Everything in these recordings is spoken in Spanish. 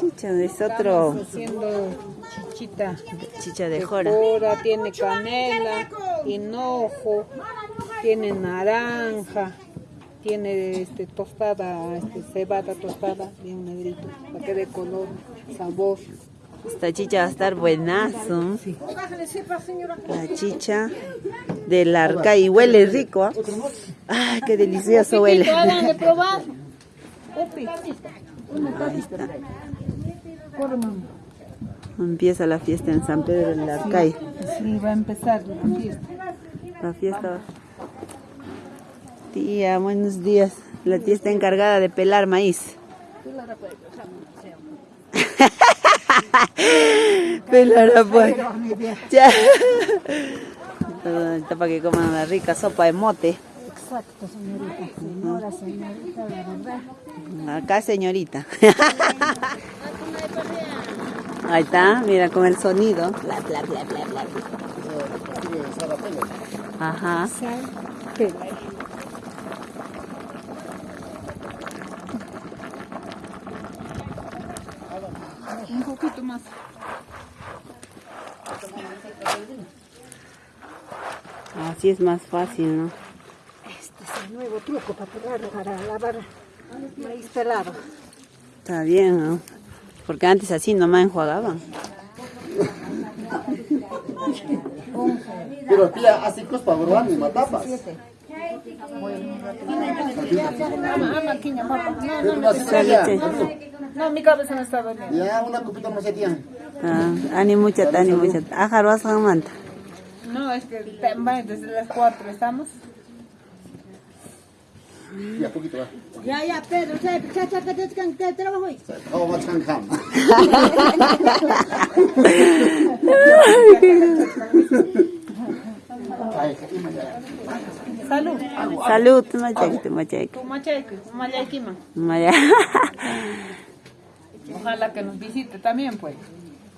chicha, es otro Estamos haciendo chichita. chicha de de jora. jora, tiene canela, hinojo, tiene naranja, tiene este tostada, este cebada tostada, bien negrito, para que dé color, sabor. Esta chicha va a estar buenazo. La chicha del arca y huele rico. ¿ah? Ay, qué delicioso huele. Ahí está. Empieza la fiesta en San Pedro del Arcay. Sí, va a empezar la fiesta. La fiesta. Tía, buenos días. La tía está encargada de pelar maíz. Pelar pues. Ya. Está para que coman una rica sopa de mote. Exacto, señorita. Señora, señorita, la verdad. Acá, señorita. Ahí está, mira con el sonido. Bla, bla, bla, bla, bla. Ajá. Un poquito más. Así es más fácil, ¿no? Este es el nuevo truco para pelar, para lavar maíz pelado. Está bien, ¿no? Porque antes así nomás enjuagaban. Pero tía, así cospa, bro, ni matapas. No, mi cabeza no está doliendo. Ya, una copita más tía. Ah, ani mucha, ani mucha. Ajar vas a manta. No, es que tema- desde las 4 estamos. Ya, poquito, va. Ya, ya, Pedro, ya, ya, ya, ya, trabajo hoy. Come? Ay, ima ya. Salud. Salud, machek, machek. Tu macheque, mayaikima. Maya. Ojalá que nos visite también, pues.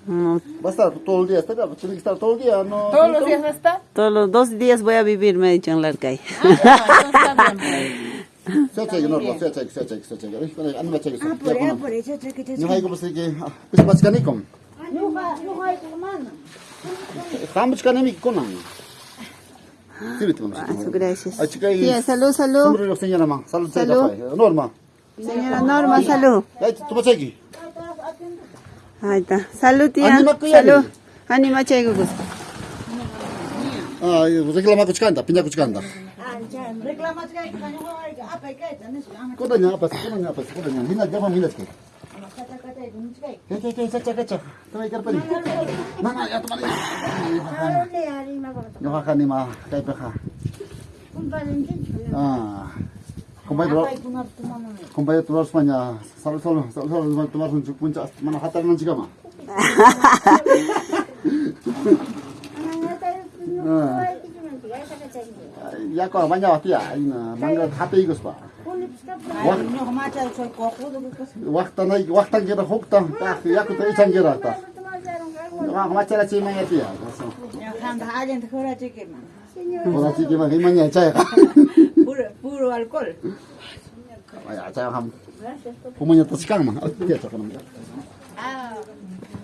No, Va a estar todo el día, está, tiene que estar todo el día, ¿no? Todos los días va a estar. Todos los dos días voy a vivir, me ha dicho en la Arcay. Ah, ya, entonces está bien, pues. Se cheque, no, se cheque, se cheque, se cheque. Ay, con el- ando me cheque, Ah, ya, por con eso, el- por eso, ya, que, ya, No hay como se que, ah, pues más que ni con. No, va, no hay hermano. Vamos que ni con. Sí, viste, vamos. Ah, gracias. Ay, chica, y- Tía, salud, salud. Sombrero, señora, ma. Salud, Salud. señora, Norma. Señora Norma, salud. Ay, tú me cheque. Ahí está. Salud, tía. Salud. Anima chaygugus. Ay, reclama kuchkanta, piña kuchkanta. Ah, ya, reclama, ya, que no hay, ah, pa, que, ya, no sé, ah, Kodanya apa sih? Kodanya apa sih? Kodanya. Hina jama hina sih. kata, kata, ya, no sé. Oke oke caca caca. Tama ikar pani. Mana ya teman. Ahora le haré una cosa. Yo hakan ni mah kai peha. Un Valentín. Ah. Kumpay dulu. Ay, tu no, tu mamá. Kumpay dulu semuanya. Selalu selalu selalu selalu tu masuk untuk puncak mana hatar nanti kama. Ya या को मान्या हतिया आइन माङ्गा थापे इगोस बा वक्त नै वक्त गेर होक त या को त इचन गेर त माचेला चाहिँ माया तिया होला चाहिँ केमा केही मान्या चाहियो पुरो पुरो alcohol 아야, 자, 한 부모님 또 시간 만 어떻게 저거는. 아.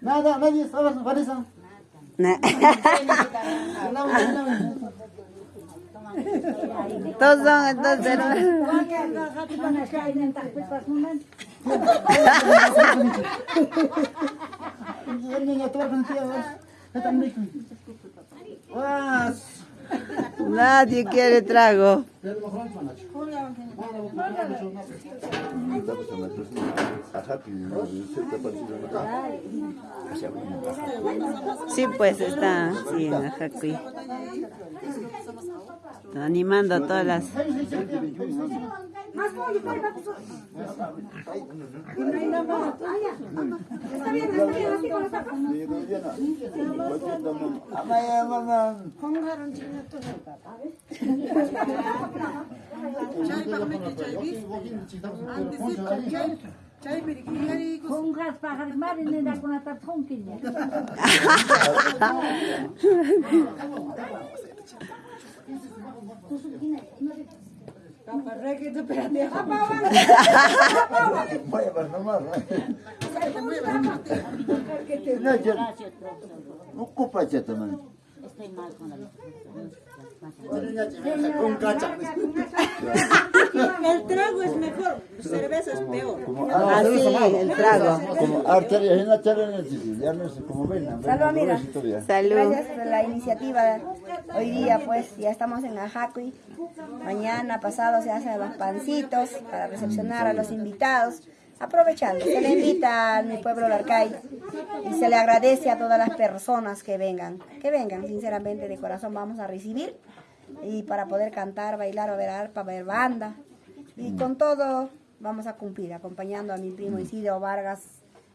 Nada, nadie, sabes, Vanessa. Todos son entonces. Nadie quiere trago. Sí, pues está sí, en Ajacuí. Está animando a todas las Más pollo, trae más pollo. Y no hay nada más. Ya. No, yo, no ocupa, Estoy mal con la El trago es mejor, cerveza es peor. Como Ah, sí, el trago. Como arteria, es una charla en el sitio. Ya no es como ven. Salud, amiga. Salud. Gracias por la iniciativa. Hoy día pues ya estamos en Ajacui. Mañana pasado se hacen los pancitos para recepcionar a los invitados. Aprovechando, se le invita a mi pueblo Larcay y se le agradece a todas las personas que vengan. Que vengan, sinceramente, de corazón vamos a recibir y para poder cantar, bailar, o ver arpa, ver banda. Y con todo vamos a cumplir, acompañando a mi primo Isidro Vargas,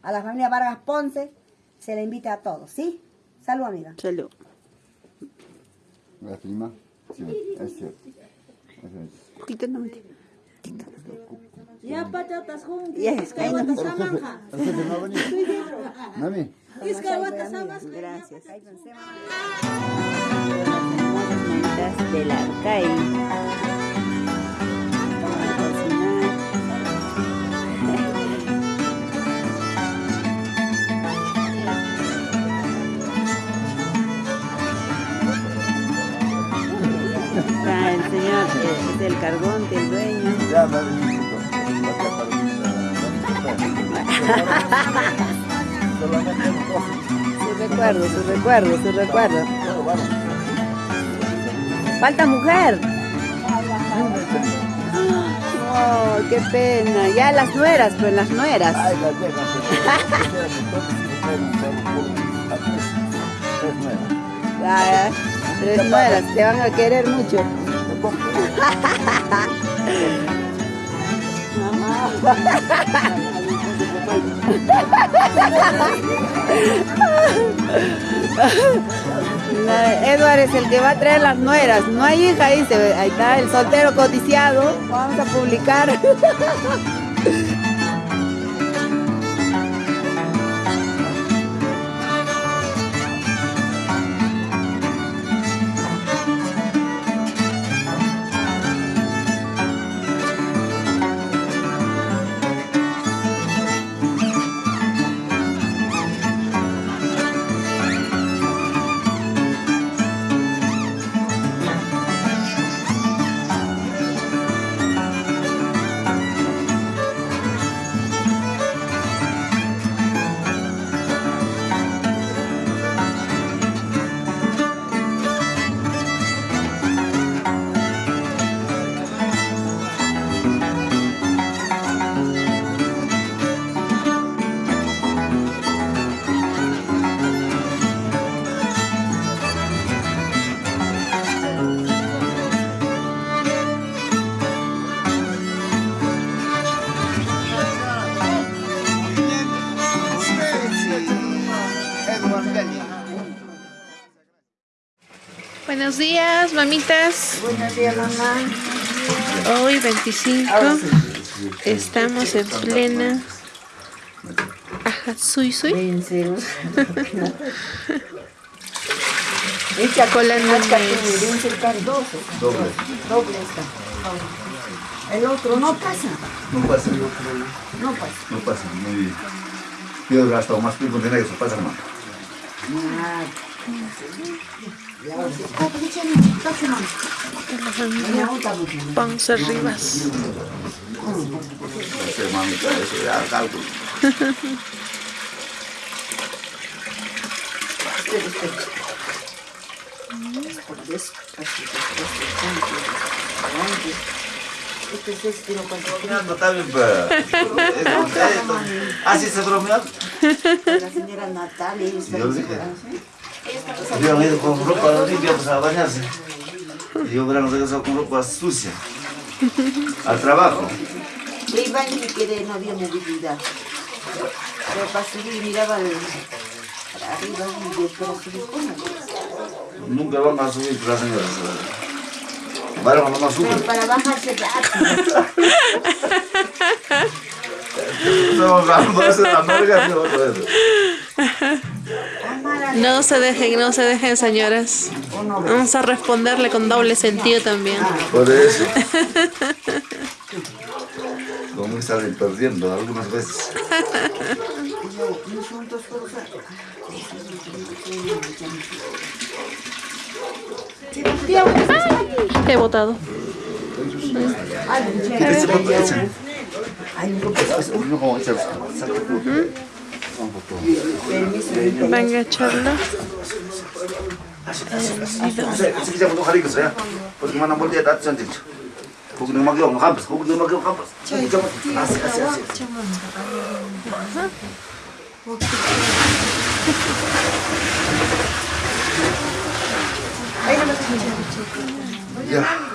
a la familia Vargas Ponce. Se le invita a todos, ¿sí? Salud, amiga. Salud. La prima. Sí, es cierto. Poquito no me Ya pachatas juntas, venido. Mami. Gracias. Del Arcay. Vamos a cocinar. Está el señor, eh, es el cargonte, el dueño. Ya. Su recuerdo, su recuerdo, su recuerdo. Falta mujer. Oh, qué pena. Ya las nueras, pues las nueras. Ay, las nuevas. Ah, tres nueras, te van a querer mucho. Edward es el que va a traer las nueras. No hay hija, dice. Ahí está el soltero codiciado. Vamos a publicar. mamitas. Buenos días, mamá. Hoy 25 estamos en plena Ajá, Sui. El que me den cerca de 12. Doble. Doble está. El otro no pasa. No pasa. No pasa. No pasa. Muy bien. Yo he gastado más tiempo en eso. Pasa, hermano. Ah, Ponce Rivas. Así se bromeó. la señora Natalia. Yo dije. Habían ido con ropa limpia pues, a bañarse. Y yo hubiera regresado con ropa sucia. Al trabajo. Iván que quiere no había movilidad. Pero para subir miraba el, para arriba y yo para subir con. Nunca van a subir las señoras. Pero para bajarse rápido. Estamos la no, se dejen, no se dejen, señoras. Vamos a responderle con doble sentido también. Por eso. Como salen perdiendo algunas veces. He votado. Venga, charla. Yeah.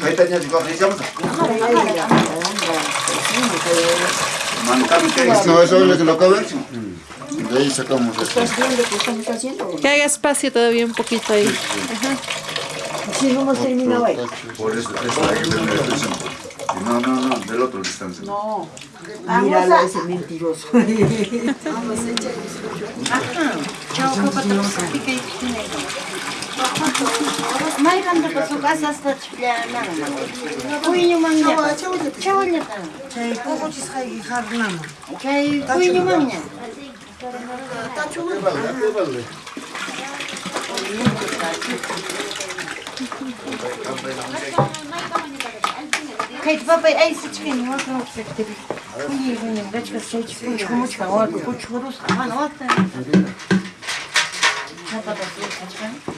Kaitannya juga masa. No eso es lo que lo acaban. De ahí sacamos esto. ¿Estás viendo qué estamos haciendo? que haga espacio todavía un poquito ahí. Si no hemos terminado ahí. Por eso, eso hay que. No, no, no, del otro distancia. No. Míralo ese mentiroso. Ya. Çavanya kan. Chay kukuchis kay harnama. მაიგამდე ზუკასას თაშლიანა კუინუმანია ჩაოლება ჩაი პუპუჩის ხაი ხარნამა ჩაი კუინუმანია დაჩულება დებალე ხეთ ბაბა აი სიჩკენი ვაკროფები კუინუმანია დაჩა სიჩკენი ჩუმუჩა ვაკ კუჩურუს ხან ვატა ჩაბადა სიჩკენი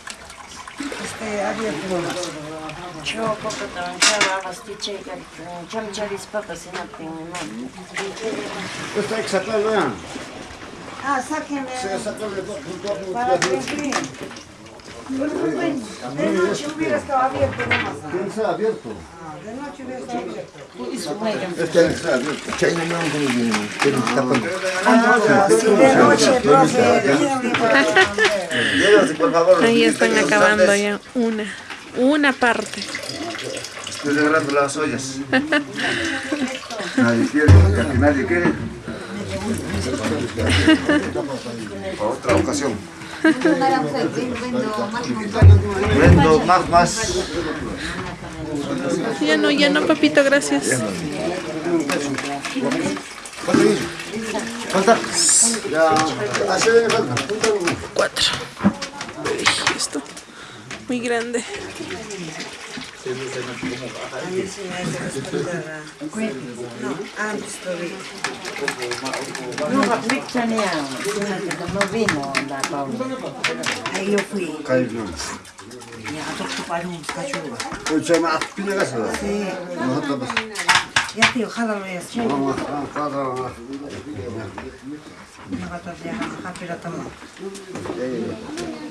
Este abierto nomás. Cho poco tan chava pastiche que cham charis papa sinapin no. Esto hay que sacarlo ya. Ah, sáquenle Se saca de todo. para que enfríen. De noche hubiera estado abierto nomás. ¿Quién está abierto? Ah, De noche hubiera estado abierto. Este está abierto. No, que. Ah, si de noche, profe, Llévase, por favor. Ahí están acabando ya una, una parte. Estoy agarrando las ollas. Nadie quiere, casi nadie quiere. Para otra ocasión. Vendo más, más. Ya no, ya no, papito, gracias. Falta. Cuatro. Uy, esto. Muy grande. No, antes todavía. No va pichanea. No vino la Paula. Ahí yo fui. Kayıp Ya, toco para un cachorro. O çayma atıp bile kasar. Sí. No, hatta bas. Ya, tío, jálalo ya. Sí. Ama, fazla. Una gata de japira también. Ahora estaba. Mira, esta sigue, sigue. Aquí estaba. No, vamos a ver,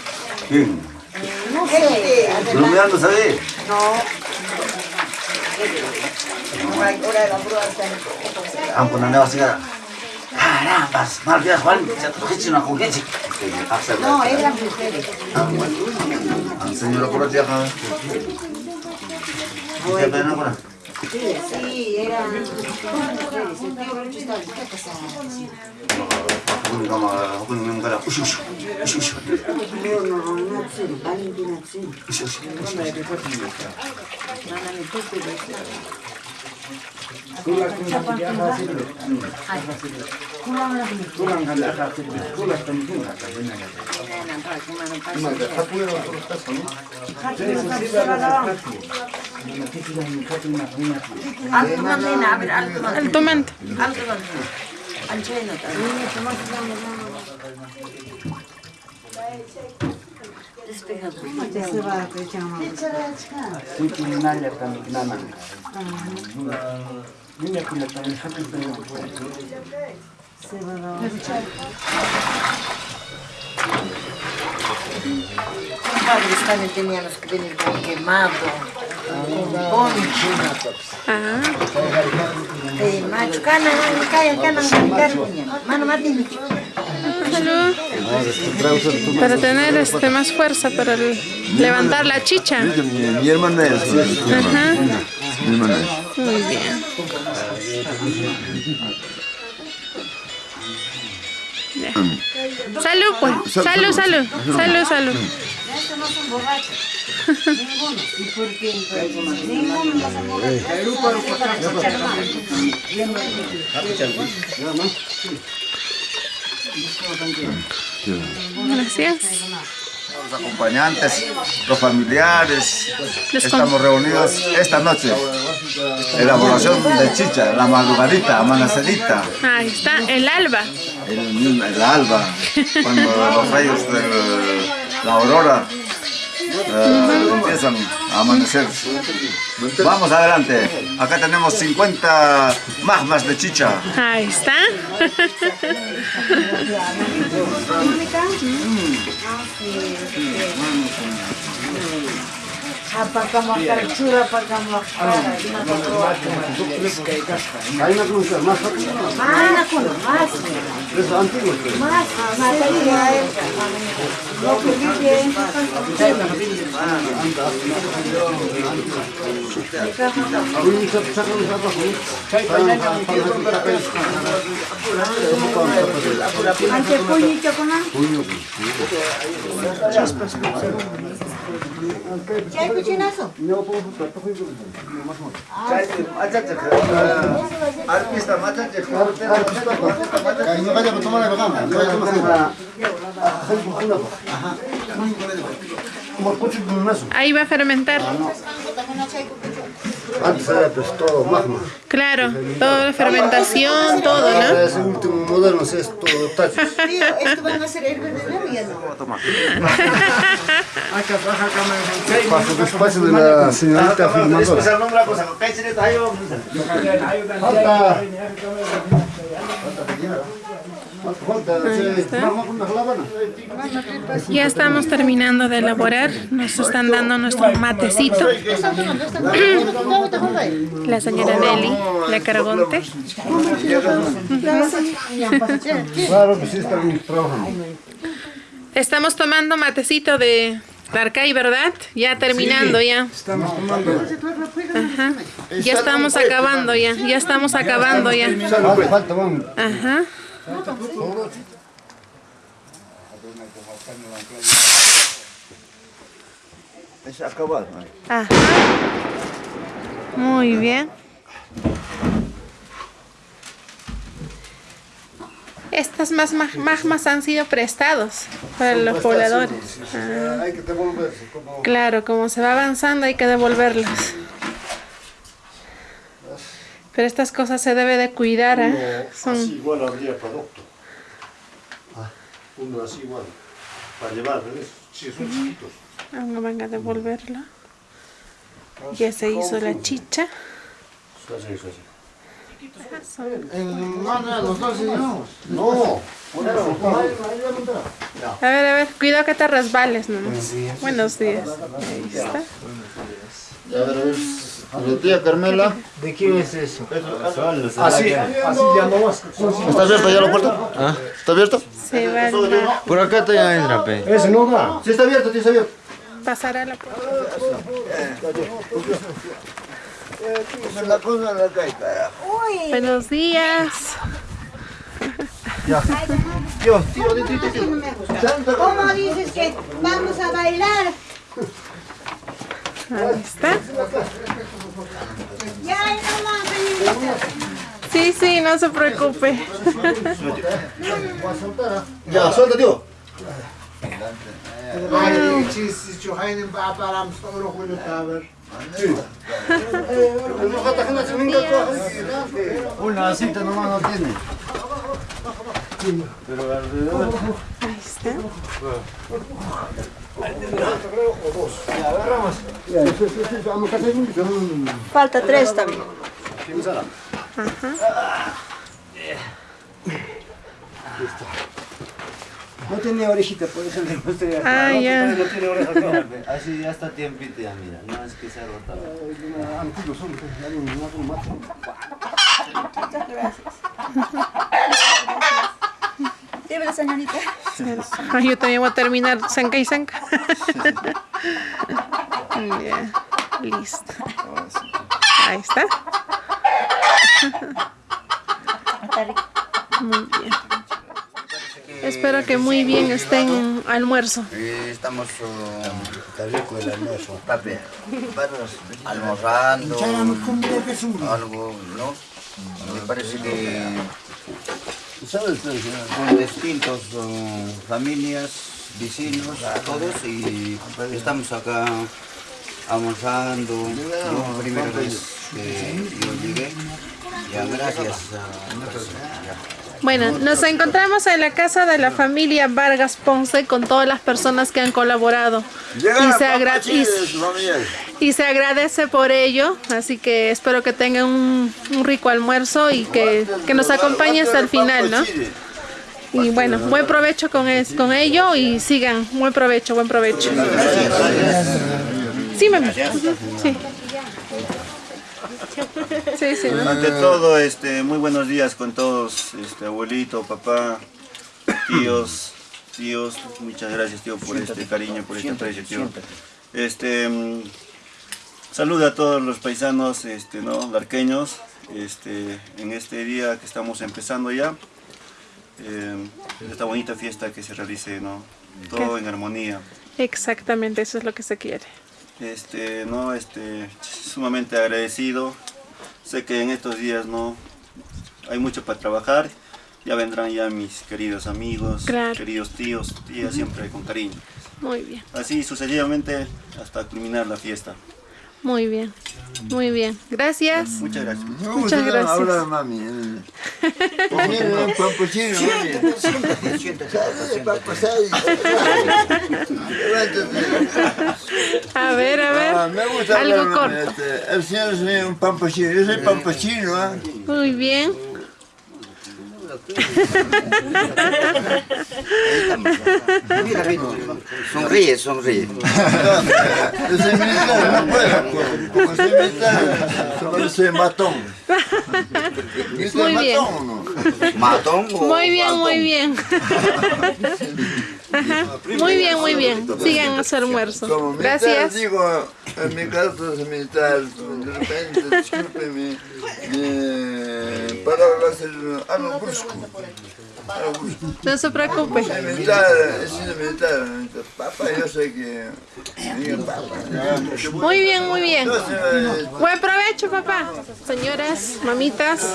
¿Quién? No sé, ¿No me a no. Ka. Carambas, mal Juan, sa tukitsi na kung kitsi. No, eran mujeres. Ang senyora ko dia ka. Siya ba na ko na? Sí, eran mujeres. El tío Rocho estaba está casado. Kung ka mga, kung yung kala, usyo, usyo, usyo, usyo. No, no, no, Natsuri, أنتم انت Thank you. Ancheno también. Teníamos que quemado. Ah, Eh, macho, cana, calla, cana, cana, mano, Martín. salud. Para tener este más fuerza para levantar la chicha. Mi, mi hermana es. Ajá. Mi hermana es. Muy bien. Ya. Salud, pues. Salud, salud. Salud, salud. Gracias. Los acompañantes, los familiares, estamos reunidos esta noche. Elaboración de chicha, la madrugadita, amanecerita, Ahí está, el alba. el, el alba, cuando los rayos de la aurora empiezan a amanecer. Vamos adelante, acá tenemos 50 magmas de chicha. Ahí está. Apakamos carchura, apakamos cara. Hay una cruz más rápida. Más, na culo, más. Es antiguo. Más, más Ahí no vaya a la vagana. No va fermentar. Antes era pues todo magma. Claro, toda la fermentación, todo, ¿no? Ahora ese último modelo es todo tacho. Tío, esto van a ser de la vida, ¿no? Paso despacio de la señorita filmadora. Falta. Ya estamos terminando de elaborar. Nos están dando nuestro matecito. La señora Nelly, la Caragonte. Claro que sí están trabajando. Estamos tomando matecito de Darkay, ¿verdad? Ya terminando ya. Estamos tomando. Ajá. Ya estamos acabando ya. Ya estamos acabando ya. Vamos. Ajá. Es acabado. Ajá. Muy bien. Estas más mag- magmas han sido prestados para los pobladores. Ah, Hay que devolverse. Como claro, como se va avanzando hay que devolverlos. Pero estas cosas se debe de cuidar, ¿eh? Son igual habría producto. Uno así igual. Para llevar, ¿ves? Sí, son chiquitos. Ahora van a devolverlo. Ya se hizo la chicha. Así, así. En mano los dos llevamos. No. A ver, a ver, cuidado que te resbales nomás. Buenos días. Ahí está. A ver, a ver. La tía Carmela. ¿De quién es eso? Así, así llamamos. ¿Está abierta ya la puerta? ¿Está abierta? Se va. Por acá te entra, pe. Ese no va. Sí, está abierto, sí, está abierto. Pasará la puerta. La cosa. Buenos días. Ya. Dios, tío, tío, tío, tío. ¿Cómo dices que vamos a bailar? Ahí está. Sí, sí, no se preocupe. Ya, suelta, tío. Una cita nomás no tiene. Pero alrededor. Ahí está. Falta tres también. No tiene orejita, por eso le mostré. Ah, ya. No tiene oreja, no. Así ya está tiempito ya, mira. No es que se ha rotado. Dime, señorita. Yo también voy a terminar zanca y zanca. Ya, listo. Ahí está. Muy bien. Espero que muy bien estén almuerzo. Estamos está rico el almuerzo, papi. Almorzando, algo, ¿no? Me parece que son distintos uh, familias, vecinos, todos y estamos acá almorzando. ¿no? Primera vez que yo llegué. Ya, gracias. a-. Bueno, nos encontramos en la casa de la familia Vargas Ponce con todas las personas que han colaborado. Y se, y, y se agradece por ello, así que espero que tengan un, un rico almuerzo y que, que nos acompañen hasta el final, ¿no? Y bueno, buen provecho con, es- con ello y sigan, buen provecho, buen provecho. Sí, mami. Sí. Sí, sí, ¿no? Ante todo, este, muy buenos días con todos, este, abuelito, papá, tíos, tíos, muchas gracias tío por este cariño, por este aprecio tío. Este, mm, saluda a todos los paisanos, este, ¿no? larqueños, este, en este día que estamos empezando ya, eh, esta bonita fiesta que se realice, ¿no? Todo en armonía. Exactamente, eso es lo que se quiere. Este, no, este, sumamente agradecido. Sé que en estos días no hay mucho para trabajar. Ya vendrán ya mis queridos amigos, Claro. queridos tíos, tías, siempre con cariño. Muy bien, Así sucesivamente hasta culminar la fiesta. Muy bien, muy bien. Gracias. Muchas gracias. Muchas gracias. Habla mami. Un papuchino, mami. Siéntate, siéntate. A ver, a ver. Ah, me gusta Algo hablar, mami, corto. este, El señor es un pampachino. Yo soy pampachino, ¿ah? Muy bien. Sonríe, sonríe. Yo soy militar, no puedo. Como soy militar, solo soy matón. ¿Viste Muy bien. matón o no? ¿Matón o Muy bien, muy bien. Ajá. Muy bien, muy bien. Sigan a su almuerzo. Como militar, Gracias. digo, en mi caso es militar, de repente, discúlpeme, mi palabra es algo brusco. No se preocupe. Sido militar, papá, yo sé que... Muy bien, muy bien. Buen provecho, papá. Señoras, mamitas,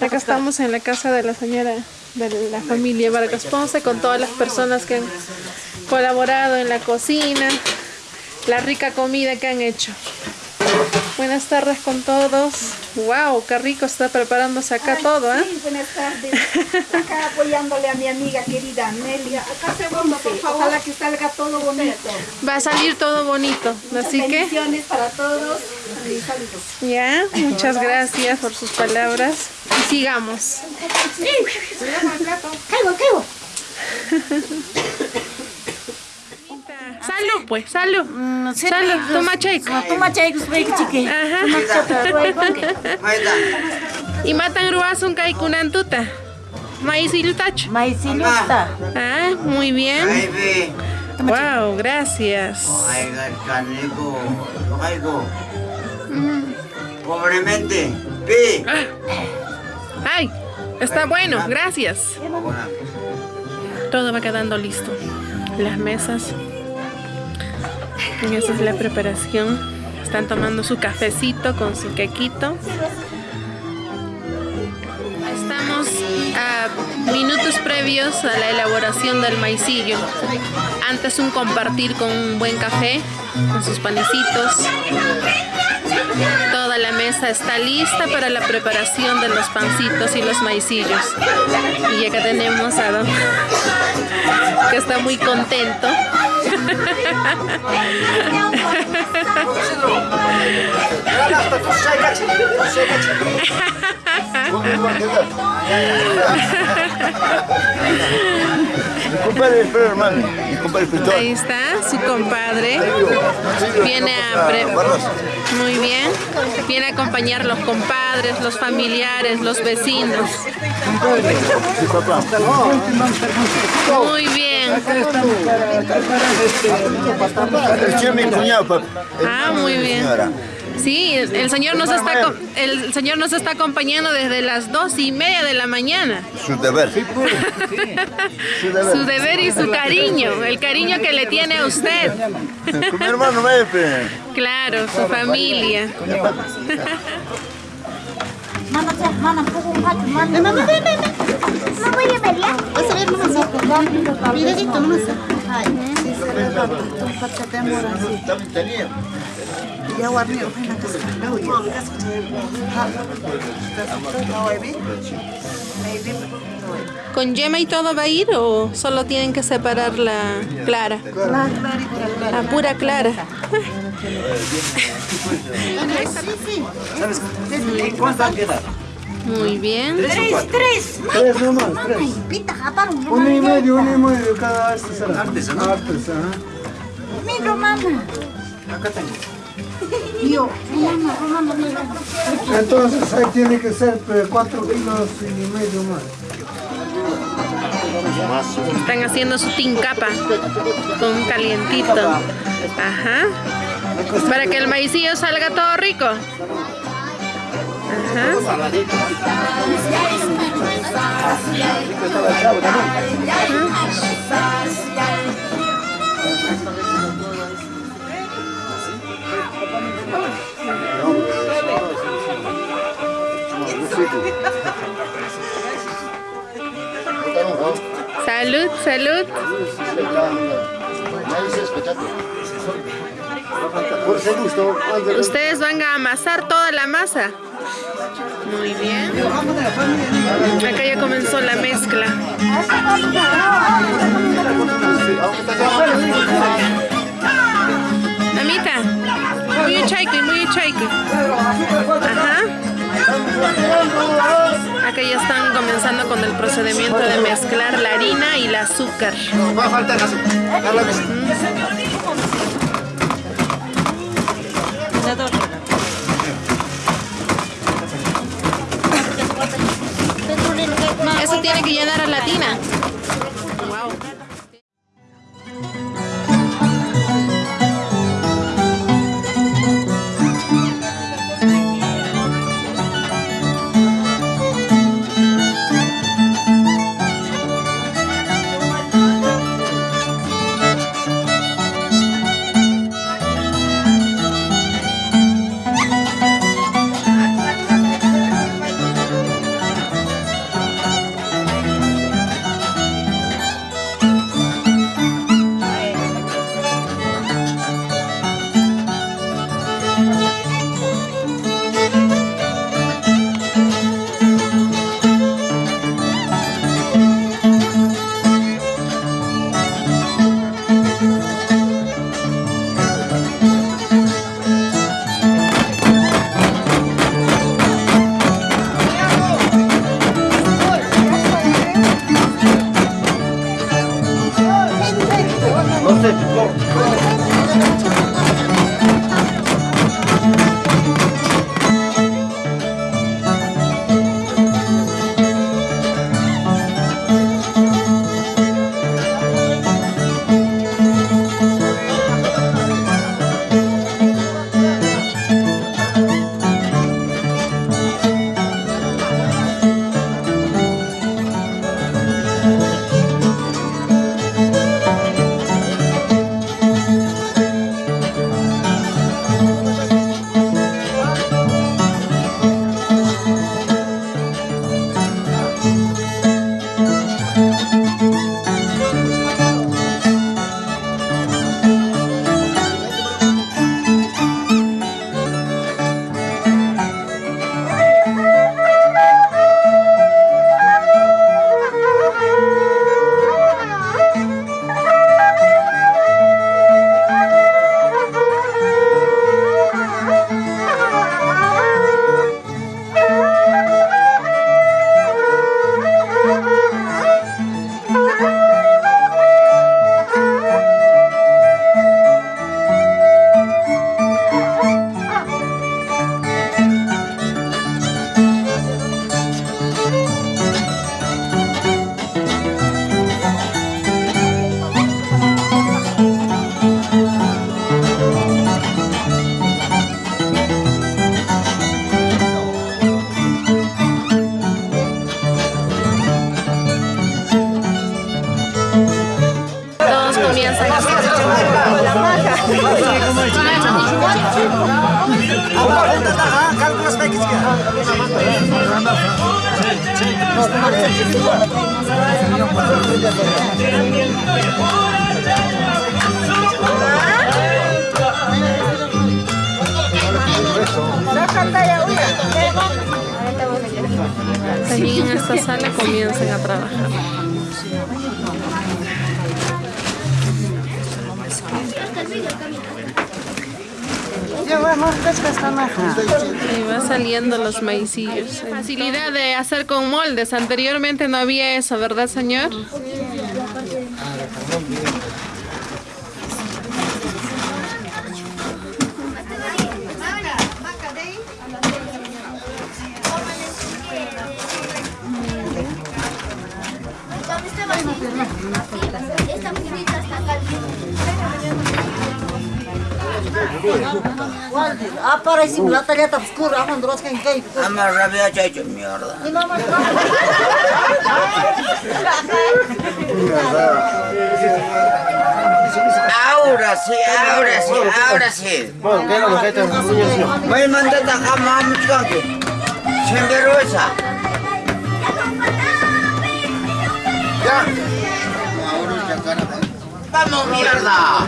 acá estamos en la casa de la señora de la familia Vargas Ponce con todas las personas que han colaborado en la cocina, la rica comida que han hecho. Buenas tardes con todos. Wow, qué rico está preparándose acá todo, ¿eh? Sí, buenas tardes. Acá apoyándole a mi amiga querida Amelia. Acá segundo, por favor. Ojalá que salga todo bonito. Va a salir todo bonito, así que Bendiciones para todos. Y saludos. ya, muchas gracias por sus palabras y sigamos. Caigo, caigo. Salud, pues, salud. Salud, toma checo. Toma chaycos, chiqui. Ajá. Y matan ruasun kai kunantuta. Maíz y lutacho. Maiciluta. Ah, muy bien. Wow, gracias. Pobremente. Pi. Ay, está bueno, gracias. Todo va quedando listo. Las mesas. Y esa es la preparación. Están tomando su cafecito con su quequito. Estamos a minutos previos a la elaboración del maicillo. Antes un compartir con un buen café, con sus panecitos. Toda la mesa está lista para la preparación de los pancitos y los maicillos. Y acá tenemos a Don que está muy contento. Mi compadre, espera, hermano. Mi compadre. Ahí está su compadre. Viene a pre- muy bien. Viene a acompañar los compadres, los familiares, los vecinos. Muy bien. Este es mi cuñado, papá. Ah, muy bien. Señora. Sí, el señor nos está el señor nos está acompañando desde las dos y media de la mañana. Su deber. Su deber y su cariño, el cariño que le tiene a usted. Con mi hermano Mepe. Claro, su familia. Mamá, ¿Con yema y todo va a ir o solo tienen que separar la clara? La pura clara. Muy bien. Tres, tres. Tres nomás, tres. Ay, pita, japaron. Uno y medio, uno y medio cada artesano. Artesano. Artesano. Mira, mamá. Acá tengo. Yo, mamá, mamá, mira. Entonces ahí tiene que ser eh, cuatro kilos y medio más. Están haciendo su tincapa con calientito. Ajá. Para que el maicillo salga todo rico. Ajá. Salud, salud. Por ese gusto. Ustedes van a amasar toda la masa. Muy bien. Acá ya comenzó la mezcla. Amita, muy chaico y muy chaico. Ajá. Acá ya están comenzando con el procedimiento de mezclar la harina y el azúcar. Va a faltar azúcar. Eso tiene que llenar a la tina. Y va saliendo los maicillos. Facilidad de hacer con moldes. Anteriormente no había eso, ¿verdad, señor? Ah, para esse lá tá tá escuro, ah, mandou quem quem. Ama rabia chacho mierda. Ahora sí, ahora sí, ahora sí. Bueno, ¿qué es lo que está en Voy a mandar a jamás mucho que. Sinvergüenza. Ya. Vamos mierda.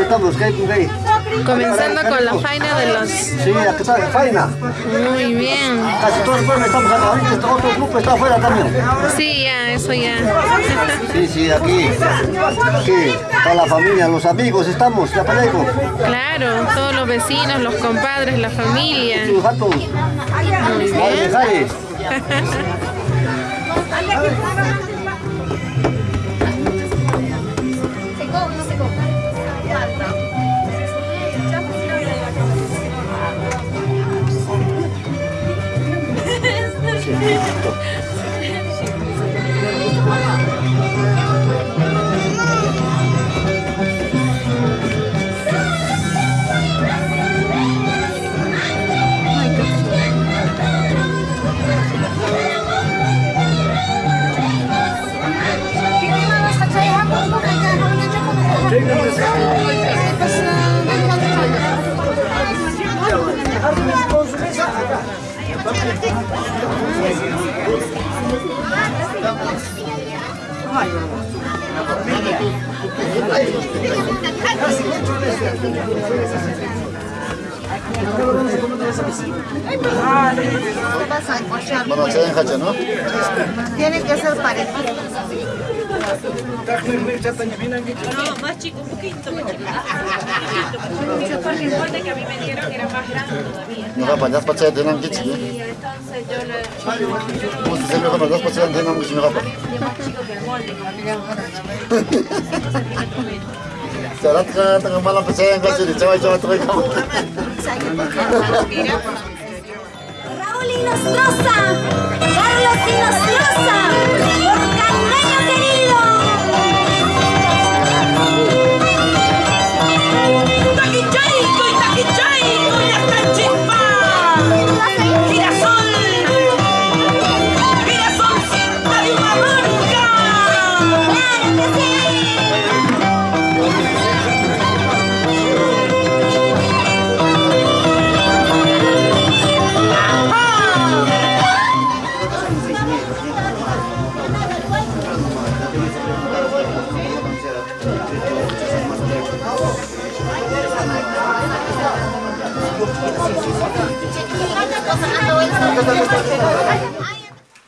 Estamos, ¿qué hay con qué? Comenzando con la faena de los... Sí, aquí está, faina. Muy bien. Casi todos los pueblos estamos acá. Ahorita este otro grupo está afuera también. Sí, ya, eso ya. Sí, sí, aquí. Aquí, toda la familia, los amigos estamos, ya parejo. Claro, todos los vecinos, los compadres, la familia. Sus gatos. Muy bien. Oh Take Bueno, se ¿no? Tiene que ser parecido. No, más chico, un poquito más chico. Un poquito, porque que a mí me dieron era más grande todavía. Mga panas pa siya din ang gitsi. Y entonces yo le... Kung sa sila ka magas pa siya din ang gitsi nga pa. más chico que el molde. Sarat ka tanga malam pa siya ang gitsi. Di chawa chawa tuloy ka. Raúl y Nostroza, Carlos y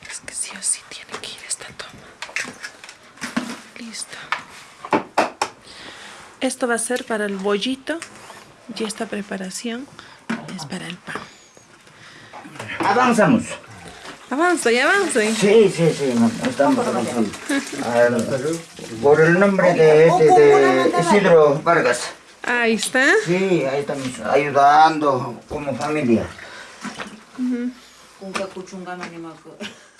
Es que sí o sí tiene que ir esta toma. Listo. Esto va a ser para el bollito y esta preparación es para el pan. Avanzamos. Avanza y avanza. Sí, sí, sí, estamos avanzando. Por el nombre de, este, de Isidro Vargas. Ahí está. Sí, ahí estamos ayudando como familia.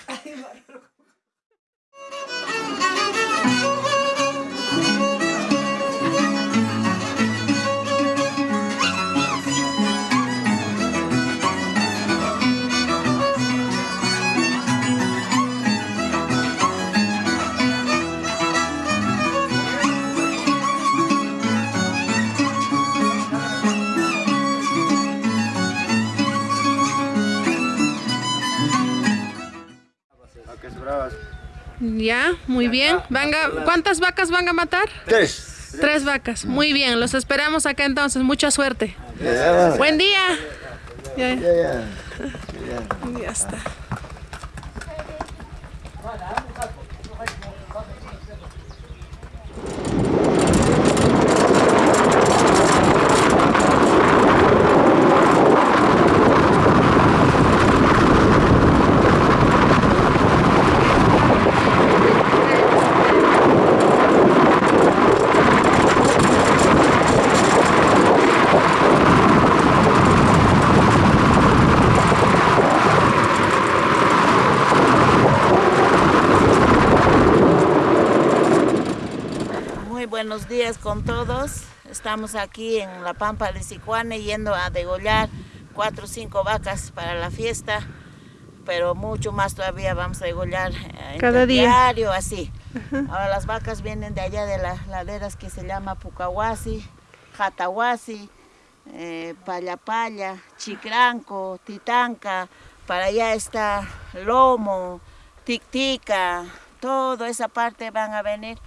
Ya, muy bien. Venga, ¿cuántas vacas van a matar? Tres. Tres vacas. Muy bien, los esperamos acá entonces. Mucha suerte. Buen día. Ya, ya está. Muy buenos días con todos. Estamos aquí en la Pampa de Sicuane yendo a degollar cuatro o cinco vacas para la fiesta, pero mucho más todavía vamos a degollar eh, Cada día. diario, así. Ahora las vacas vienen de allá de las laderas que se llama Pucahuasi, Jatahuasi, eh, Payapaya, Chicranco, Titanca, para allá está Lomo, Tictica, toda esa parte van a venir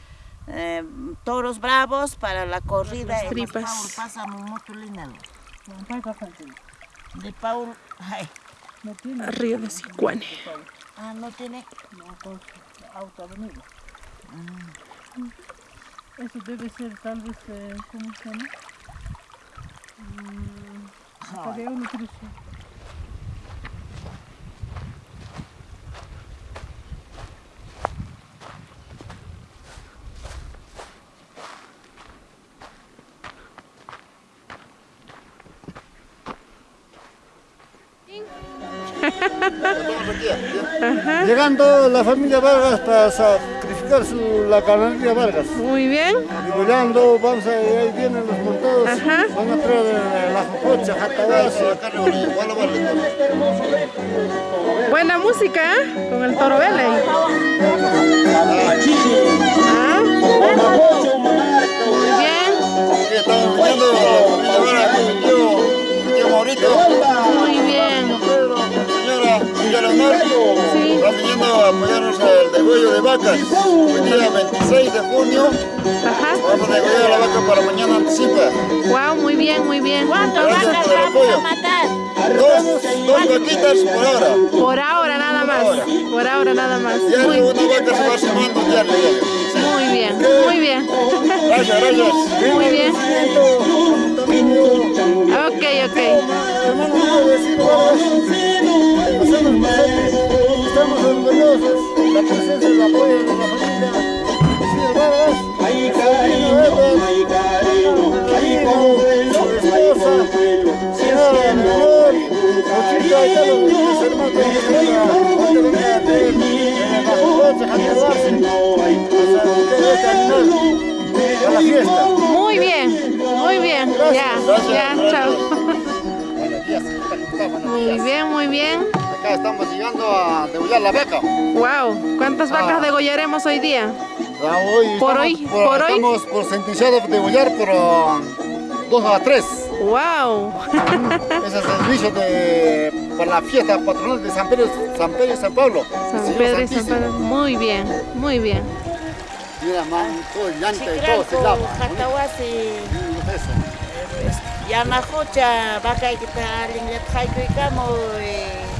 eh, toros bravos para la corrida. en tripas. Paul pasa mucho. De Paul, ay, Río de Sicuane. ah, no tiene. Eso debe ser tal vez, eh, ¿cómo se llama? Mm, tarea Llegando la familia Vargas para sacrificar su, la ganadería Vargas. Muy bien. Degollando, vamos a, ahí vienen los montados. Van a traer eh, la jococha, jatabazo. Buena música, ¿eh? Con el toro Vela ahí. Ah, Muy bien. Estamos viendo la familia con mi tío, mi tío Maurito. Muy bien. Villa Leonor, estamos viniendo a apoyarnos al degüello de vacas. Hoy día 26 de junio, vamos a degollar la vaca para mañana anticipa. Wow, muy bien, muy bien. ¿Cuántas Gracias vacas por el vamos a matar? Dos, dos vaquitas por ahora. Por ahora nada más. Por ahora nada más. Muy, Diario una vaca se va sumando. Sí. muy bien, muy bien. Gracias, gracias. Muy bien. Ok, ok. Estamos orgullosos de la presencia y el apoyo de la familia y todos mis hermanos en este a la fiesta. Muy bien, muy bien. Ya, ya, chao. Buenos días, buenos Muy días. bien, muy bien. Acá estamos llegando a degollar la vaca. Wow, ¿cuántas vacas degollaremos hoy día? Hoy Por estamos hoy, por, por hoy. Estamos por sentenciado de degollar por ah, dos a tres. Wow. Ese es el servicio de, para la fiesta patronal de San Pedro, San Pedro y San Pablo. San Señor Pedro y San. Pedro. Muy bien, muy bien. Mira, man, todo el llanta y todo se lava. Jatahuasi, Eso. Yanajucha, vaca que está alguien le trae que camo,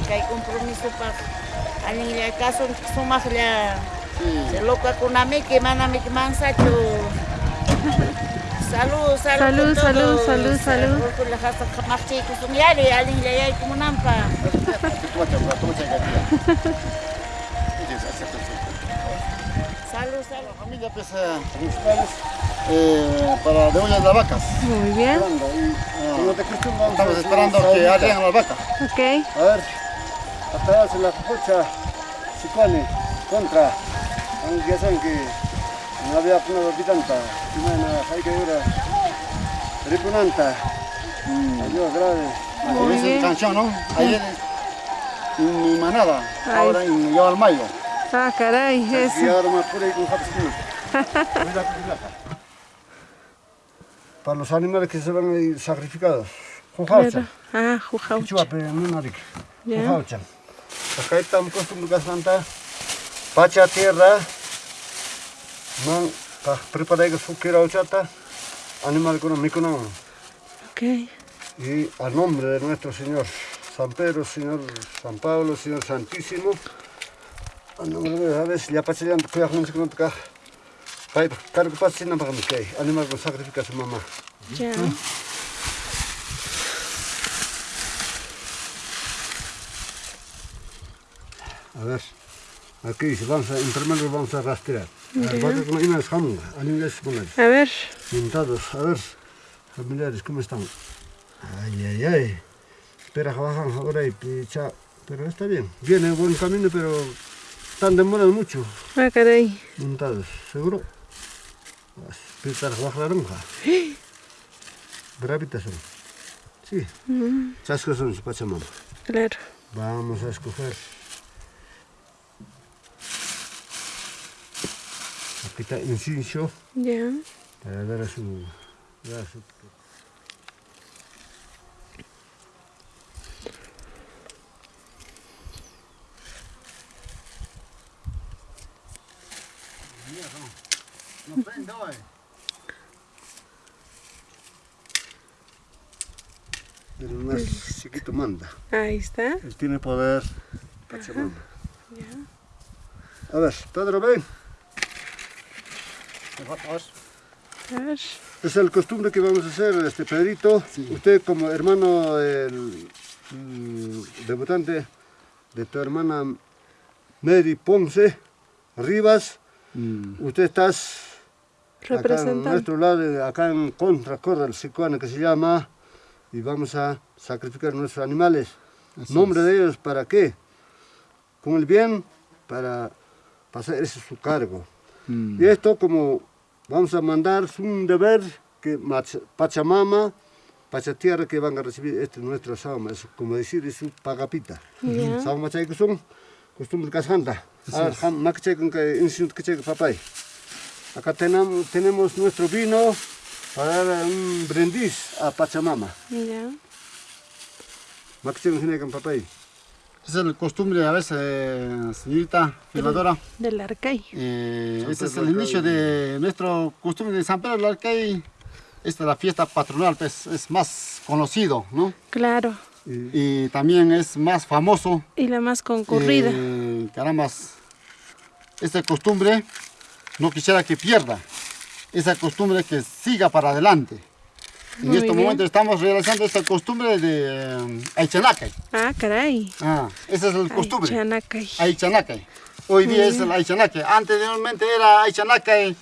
que hay compromiso para alguien le caso sumas le se loca con a mí que mana mi que mansacho. Salud, salud. Salud, salud, salud, salud. Por la casa más Salud, salud. La familia pues, eh, principales eh, para degollar las vacas. Muy bien. Ah, estamos esperando que lleguen las vacas. Ok. A ver, atrás en la cocha, Sicone, contra. Aunque ya saben que no había una habitanta, Simena, hay que ir a Ripunanta. Adiós, grave. Como dice la canción, ¿no? Ayer en mi manada, ahora en Yo al Mayo. Ah, caray, eso. Para los animales que se van a ir sacrificados. Claro. Ah. Con jaucha. Acá estamos acostumbrados a Pacha tierra, man, pa preparar su kira ochata, animal con micono. Ok. Y al nombre de nuestro Señor San Pedro, Señor San Pablo, Señor Santísimo, para mi kay, animal con sacrifica a su mamá. Ya. A ver, aquí vamos a, en primer lugar vamos a rastrear. Con A ver. A ver, familiares, ¿cómo están? Ay, ay, ay. Espera, bajan ahora y picha. Pero está bien, viene en buen camino, pero están demorando mucho Ah, caray. montados, ¿seguro? Pitar baja naranja. Bravitas son. Sí, Mm, chascos son su pachamama. claro. Vamos a escoger. Aquí está incienso Ya. para dar a su, dar a su No prende hoy. El más chiquito manda. Ahí está. Él tiene poder. Pachamama. Ya. A ver. A ver. Es el costumbre que vamos a hacer, este Pedrito. Usted como hermano del mm, debutante de tu hermana Mary Ponce Rivas, usted estás acá en nuestro lado, acá en contra corda el sicuana que se llama, y vamos a sacrificar nuestros animales. ¿Nombre de ellos para qué? Con el bien, para pasar ese es su cargo. Y esto como vamos a mandar es un deber que Pachamama, Pachatierra que van a recibir este nuestro sauma, es como decir, es su pagapita. Sauma chay que son costumbre con que papay. Acá tenemos, tenemos nuestro vino para dar un brindis a Pachamama. Ya. Con con papay. Esa es la costumbre a veces, señorita filadora. Del Arcay. Eh, ese es Pedro el del inicio de nuestro costumbre de San Pedro del Arcay. Esta es la fiesta patronal, pues es más conocido, ¿no? Claro. Y también es más famoso. Y la más concurrida. Eh, carambas, esta costumbre no quisiera que pierda. Esa costumbre que siga para adelante. En Muy este bien. momento estamos realizando esta costumbre de Aichanacay. Ah, caray. Ah, esa es la costumbre. Chanacay. Aichanacay. Hoy Muy día es el Aichanacay. Anteriormente era Aichanacay.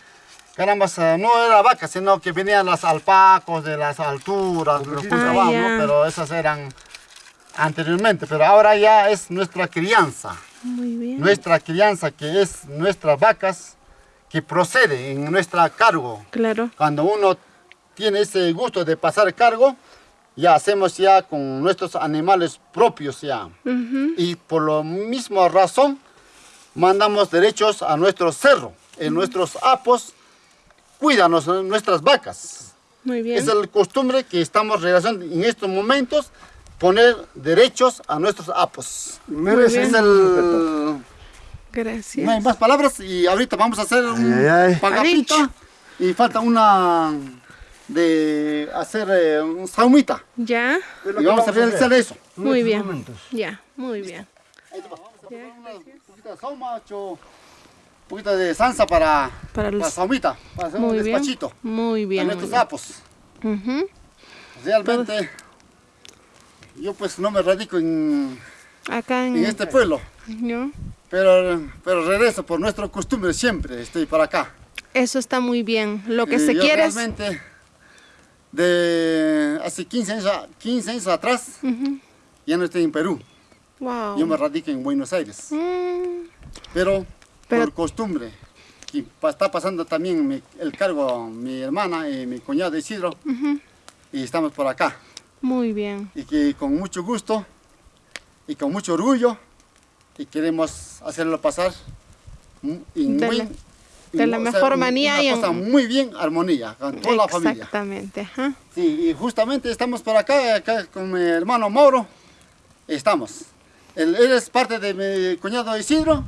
Carambas, eh, no era vaca, sino que venían las alpacos de las alturas, los Ah, ya. ¿no? Pero esas eran anteriormente. Pero ahora ya es nuestra crianza. Muy bien. Nuestra crianza, que es nuestras vacas, que procede en nuestra cargo. Claro. Cuando uno tiene ese gusto de pasar cargo, ya hacemos ya con nuestros animales propios ya. Ujú. Y por la misma razón, mandamos derechos a nuestro cerro, en nuestros apos, cuídanos nuestras vacas. Muy bien. Esa es la costumbre que estamos realizando en estos momentos, poner derechos a nuestros apos. Merece Es el... Gracias. No hay más palabras y ahorita vamos a hacer un Ay, ay, pagapita y falta una de hacer eh, un saumita. Ya. Y vamos a realizar eso. Muy bien. Ya, muy bien. Un poquito de sauma, un poquito de salsa para, Para los- la saumita, para hacer Muy un bien. despachito Muy a bien. muy nuestros bien. sapos. Realmente, yo pues no me radico en, Acá en, en este pueblo, ¿no? Pero, pero regreso por nuestra costumbre siempre, estoy para acá. Eso está muy bien. Lo que Y se yo quiere es... realmente, de hace 15 años, a- 15 años atrás, Ujú. ya no estoy en Perú. Wow. Yo me radico en Buenos Aires. Mm, Pero, Pero- por costumbre, que pa- está pasando también mi- el cargo mi hermana y mi cuñado Isidro, ujú. y estamos por acá. Muy bien. Y que con mucho gusto y con mucho orgullo, y queremos hacerlo pasar mu- en De muy- la- de la o sea, mejor manera y en- muy bien, armonía, con toda la familia. Exactamente. ajá. Sí, y justamente estamos por acá, acá con mi hermano Mauro, estamos. Él, él es parte de mi cuñado Isidro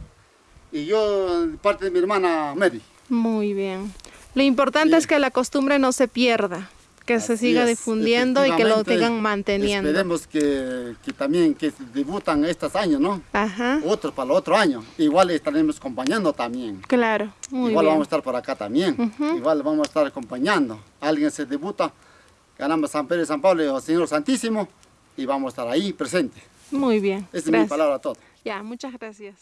y yo parte de mi hermana Mary. Muy bien. Lo importante es que la costumbre no se pierda, que se siga es, difundiendo y que lo sigan manteniendo. Esperemos que, que también que debutan estos años, ¿no? Ajá. Otros para el otro año. Igual estaremos acompañando también. Claro, muy Igual bien. vamos a estar por acá también. Igual vamos a estar acompañando. Alguien se debuta, ganamos San Pedro y San Pablo o Señor Santísimo y vamos a estar ahí presentes. Muy bien. Esa es mi palabra a todos. Ya, muchas gracias.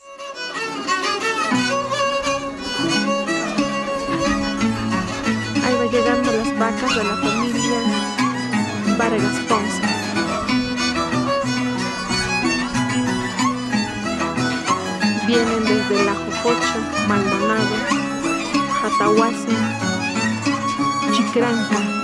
Llegando las vacas de la familia Vargas Ponce. Vienen desde La Jojocho, Maldonado, Jatahuasi, Chicranca.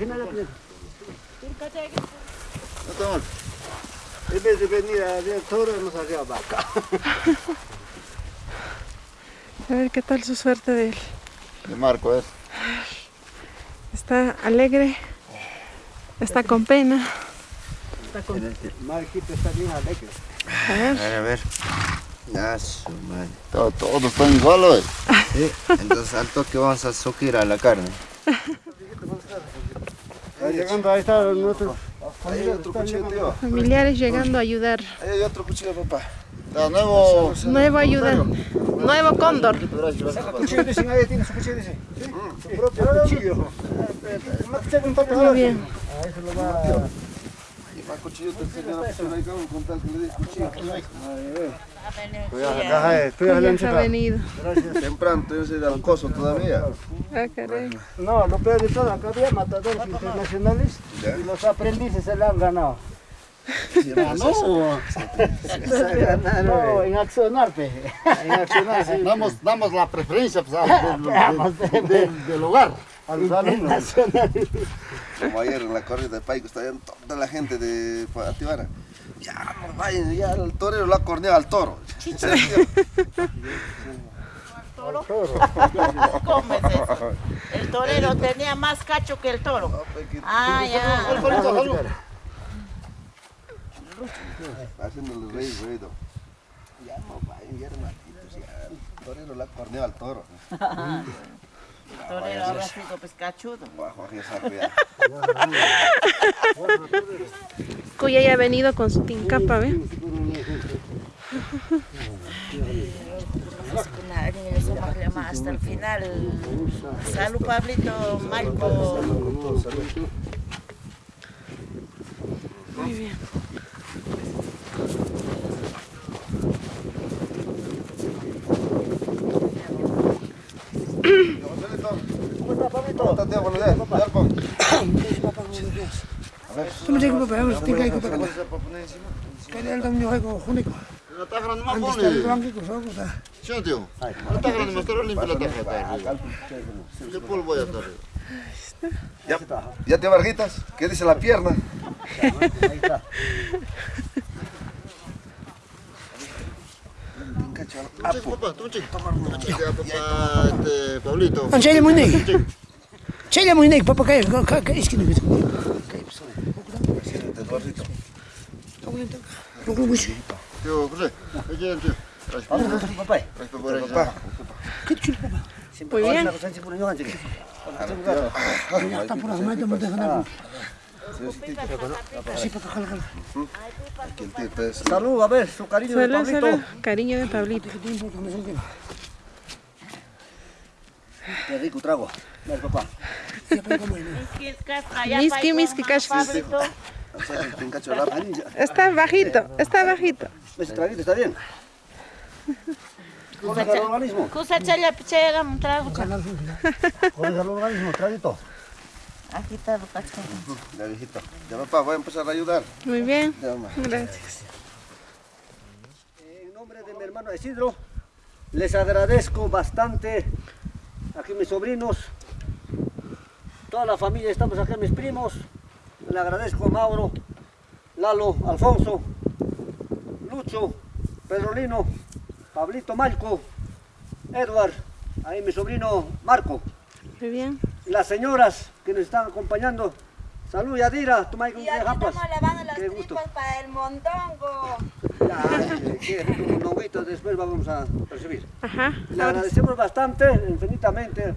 En vez de venir a ver toro, vaca. A ver qué tal su suerte de él. De Marco es. Está alegre, está con pena. Marquito está bien alegre. A ver. A ver. Ya, su madre. Todos, todos están iguales. Sí, entonces al toque vamos a sukir a la carne. Está llegando, ahí está nuestro. Ahí hay otro cuchillo, tío. Familiares llegando a ayudar. Ahí hay otro cuchillo, papá. Nuevo. Nuevo ayudante. Nuevo cóndor. Cuchillo dicen, ahí tiene su cuchillo, dice. Su propio cuchillo. Muy bien. A eso lo va Y más cuchillo te enseñan a funcionar ahí con tal que le des cuchillo. Cuidado, acá, eh, ha venido. Temprano, yo soy de Alcoso todavía. Ah, caray. No, lo peor de todo, acá había matadores internacionales y los aprendices se le han ganado. No. No, en accionar, pe. En accionar, sí. Damos, damos la preferencia pues, al- del, del- del- del hogar a los alumnos. Como ayer en la corrida de Paico, está toda la gente de Atibara. Ya, no vayan, ya el torero lo ha corneado al toro. ¿Toro? ¿Cómo es eso? El torero tenía más cacho que el toro. Ah, ya. Haciéndole reír, ruido. Ya no vayan, ya hermanitos, ya el torero lo ha corneado al toro. Torero pescachudo. Cuya ya ha venido con su tincapa, ¿ve? Hasta el final. Salud, Pablito, Marco. Muy bien. ¿Cuánto tiempo le das? Yarko. Tú me papá, vamos, tinggal ko pa ka. Kaya alam niyo kayo kung kunik ko. Nataka naman Ang po gusto ni. ko lang ko sa ako sa. Sino tío? Nataka naman, pero limpia la tarjeta. ¿Qué ya está? Ya, ya te Varguitas, ¿qué dice la pierna? tunchik. Tunchik ya, papá, este, Pablito. Ang chile mo nig. Sí, papá, jala, jala. Salud, a ver, su cariño de Pablito. Cariño de Pablito. Qué rico trago. Dale, papá. Miski, miski, cachis. Está bajito, está bajito. Ese traguito está bien. ¿Cómo el organismo? Chaya pichega un trago. ¿Cómo el organismo? Traguito. Aquí está el. Ya, viejito. Ya, papá, voy a empezar a ayudar. Muy bien. Ya, mamá. Gracias. En nombre de mi hermano Isidro, les agradezco bastante aquí mis sobrinos, toda la familia, estamos acá mis primos, le agradezco a Mauro, Lalo, Alfonso, Lucho, Pedrolino, Pablito Malco, Edward, ahí mi sobrino Marco, Muy bien. Las señoras que nos están acompañando. Salud, Yadira, toma con Y aquí estamos lavando las Qué gusto. tripas para el mondongo. Ya, que un mondonguito después vamos a recibir. Ajá. Le agradecemos bastante, infinitamente.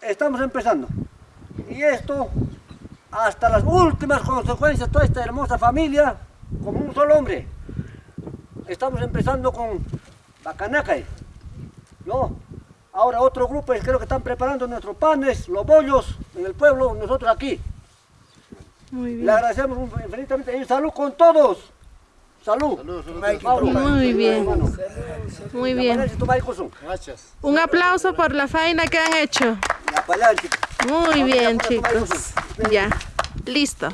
Estamos empezando. Y esto, hasta las últimas consecuencias, toda esta hermosa familia, como un solo hombre. Estamos empezando con Bacanacay. ¿No? Ahora otro grupo, creo que están preparando nuestros panes, los bollos en el pueblo, nosotros aquí. Muy bien. Le agradecemos infinitamente y salud con todos. Salud. Mauro. Muy bien. Muy bien. Gracias. Un aplauso por la faena que han hecho. Muy bien, chicos. Ya. Listo.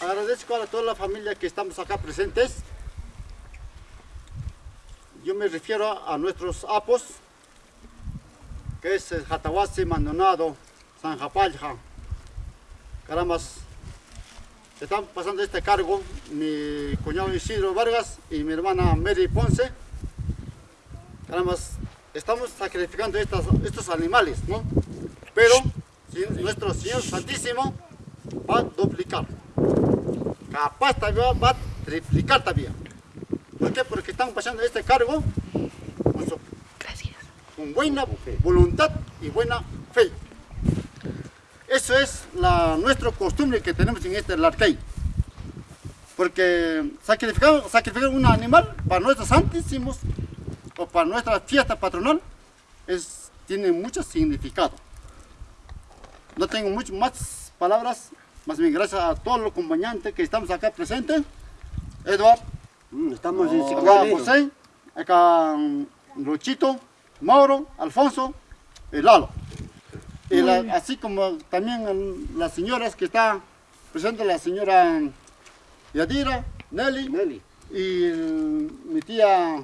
Agradezco a toda la familia que estamos acá presentes. Yo me refiero a nuestros apos, que es el Jatahuasi, Maldonado, San Japalja. Carambas, están pasando este cargo mi cuñado Isidro Vargas y mi hermana Mary Ponce. Carambas, estamos sacrificando estas- estos animales, ¿no? Pero nuestro Señor Santísimo va a duplicar. Capaz todavía va a triplicar todavía. ¿Por qué? Porque están pasando este cargo con, su- con buena voluntad y buena fe. Eso es la, nuestra costumbre que tenemos en este Larcay. Porque sacrificar, sacrificar un animal para nuestros santísimos o para nuestra fiesta patronal es, tiene mucho significado. No tengo muchas más palabras, más bien gracias a todos los acompañantes que estamos acá presentes. Eduard, estamos en acá Sicuani. José, acá mm, Luchito, Mauro, Alfonso y Lalo. Y la- así como también las señoras que está presente, la señora Yadira, Nelly, y mi tía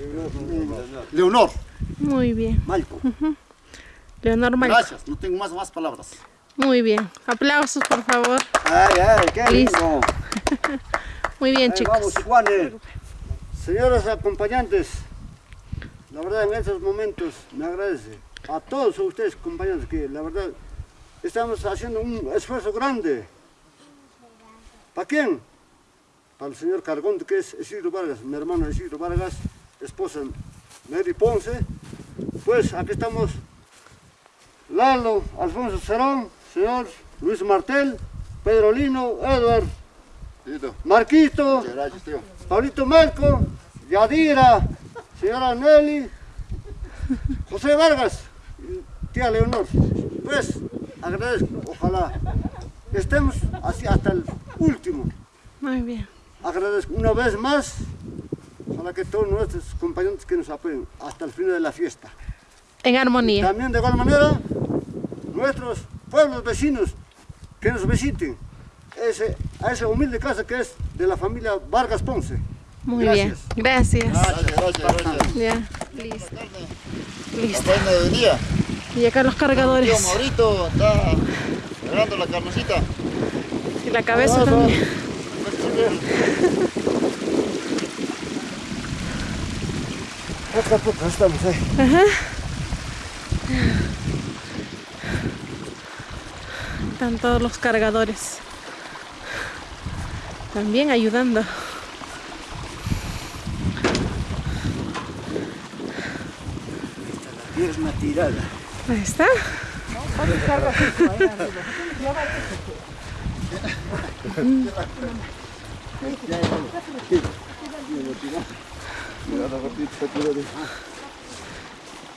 mm, Leonor. Muy bien. Ujú. Leonor Malco. Gracias, no tengo más, más palabras. Muy bien. Aplausos, por favor. Ay, ay, qué Listo. lindo. Muy bien, Ahí chicos. Vamos. Señores acompañantes, la verdad en estos momentos me agradece a todos ustedes compañeros que la verdad estamos haciendo un esfuerzo grande. ¿Para quién? Para el señor Cargón, que es Isidro Vargas, mi hermano Isidro Vargas, esposa Mary Ponce. Pues aquí estamos Lalo, Alfonso Cerón, señor Luis Martel, Pedro Lino, Edward, Marquito, Pablito Marco, Yadira, señora Nelly, José Vargas, tía Leonor. Pues agradezco, ojalá estemos así hasta el último. Muy bien. Agradezco una vez más, ojalá que todos nuestros compañeros que nos apoyen hasta el final de la fiesta. En armonía. También de igual manera, nuestros pueblos vecinos que nos visiten ese, a esa humilde casa que es de la familia Vargas Ponce. Muy Gracias. bien. Gracias. Gracias, gracias. Ya, listo. Listo. Y acá los cargadores. Tío Maurito está agarrando la carnecita. Y la cabeza también. Acá poco estamos ahí. Ajá. Están todos los cargadores. También ayudando. Pierna tirada. Ahí está.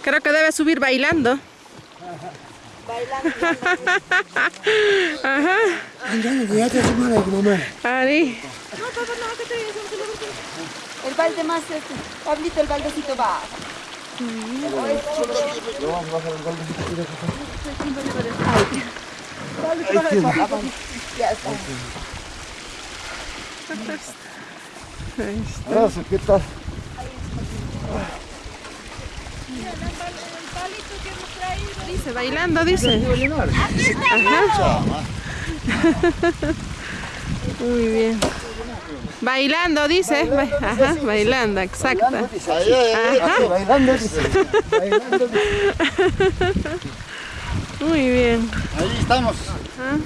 Creo que debe subir bailando. Ajá. Ari. El balde más este. Pablito, el baldecito va. Gracias, ¿qué tal? Dice, bailando, dice. Ajá. Muy bien. Bailando, dice. Ba- Ajá, bailando, exacto. Ay, Ajá. Bailando, dice. Bailando, dice. Muy bien. Ahí estamos. Ajá.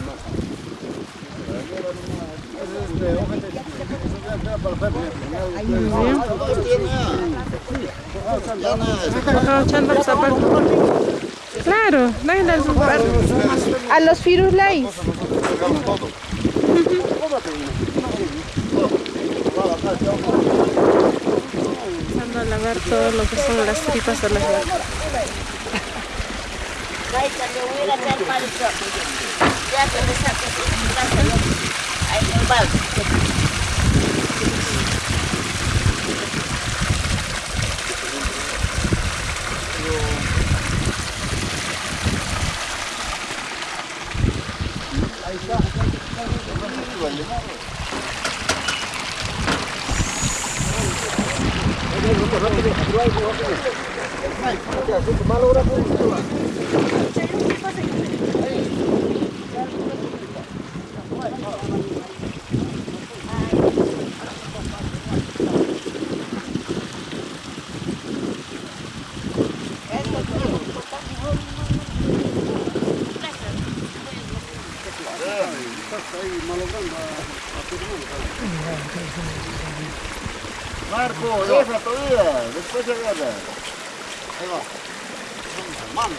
Claro, dale al zapato. A los firulais. Empezando a lavar todo lo que son las tripas de las vacas. Marco, todavía. Después agarra. Ahí va. Mano.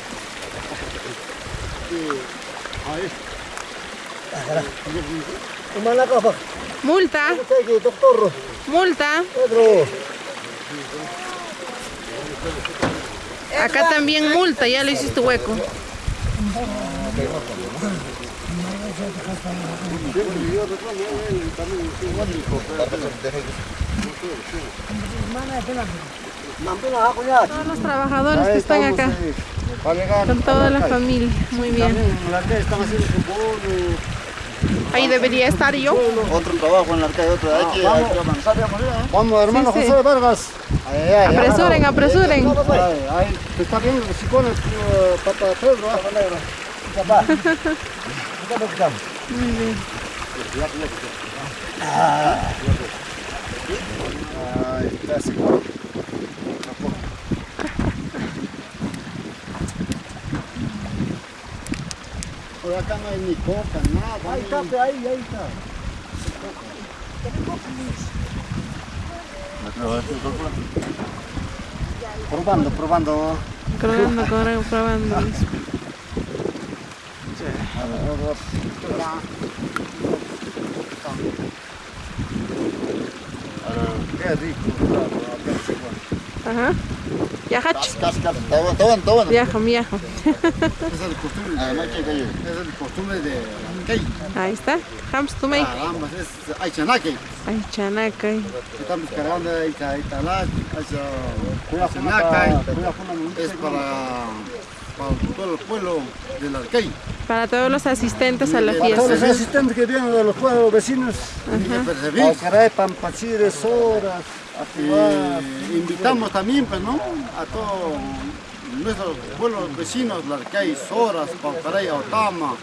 Ahí. Multa. Multa. Acá también multa, ya le hiciste hueco. Todos los trabajadores que están acá. Con toda la familia. Muy bien. Ahí debería estar yo. Otro trabajo en la arcade, otro. Hay que, hay que avanzar, digamos, ¿eh? Vamos, hermano Sí, sí. José Vargas. Ay, ay, ay, Apresuren, hermano. apresuren. Ay, ay, está bien, si pone uh, papa Pedro. ah. Papá. Muy bien. Por acá no hay ni coca, nada. Ahí está, ahí, ahí está. Probando, probando. Probando, probando, probando. Qué rico. Ajá. Ya, hach. Está bueno, está bueno, está bueno. Viajo, viajo. Esa es la costumbre. Además Esa es la costumbre de... Larcay. Ahí está. Hams, tú me. Caramba, es Aychanaque. Aychanaque. Estamos cargando ahí, Italá, Aychanaque. Es para, para todo el pueblo del Arcay. Para todos los asistentes a la Para todos los fiesta. asistentes que vienen de los pueblos vecinos. Alcaray, Pampachires, Soras. Eh, invitamos también, pues, ¿no? A todos nuestros pueblos vecinos, Larcay, Soras, Paucaray, Otama,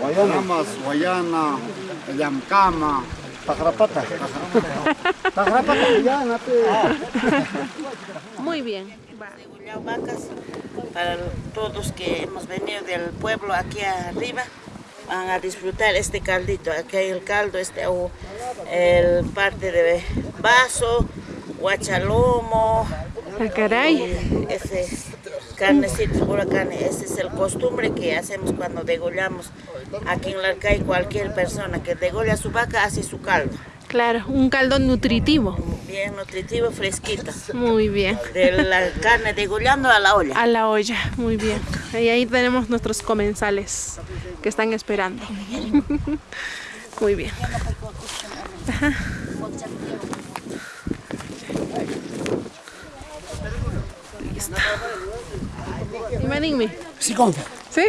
Guayanas, Guayana, Yamcama, Pajarapata. Pajarapata, Guayana, Muy bien. Vacas para todos que hemos venido del pueblo aquí arriba van a disfrutar este caldito. Aquí hay el caldo, este o el parte de vaso, guachalomo. Ah, caray. Ese carnecito, pura carne. Ese es el costumbre que hacemos cuando degollamos. Aquí en Larcay cualquier persona que degolla su vaca hace su caldo. Claro, un caldo nutritivo. Bien nutritivo, fresquito. Muy bien. De la carne degollando a la olla. A la olla, muy bien. Y ahí tenemos nuestros comensales que están esperando. Muy bien. Ajá. Listo. Dime, dime. Sí, confía. ¿Sí?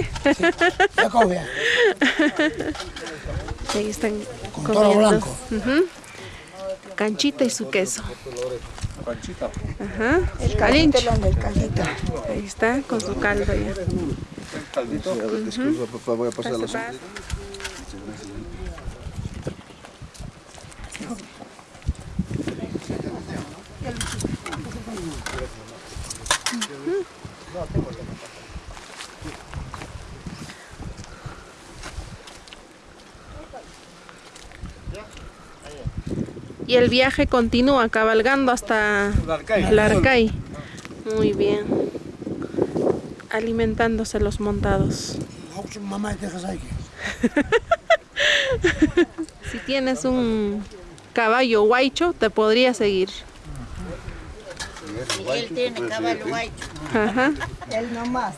Confía. Ahí están Con comiendo. toro blanco. Canchita y su queso. Ajá. El caldito. Ahí está, con su caldo ya. Caldito. A ver, disculpa, por favor, voy a pasar la. Y el viaje continúa cabalgando hasta Larcay. Muy bien. Alimentándose los montados. Si tienes un caballo guaycho, te podría seguir. Miguel tiene caballo guay. Ajá. Él nomás.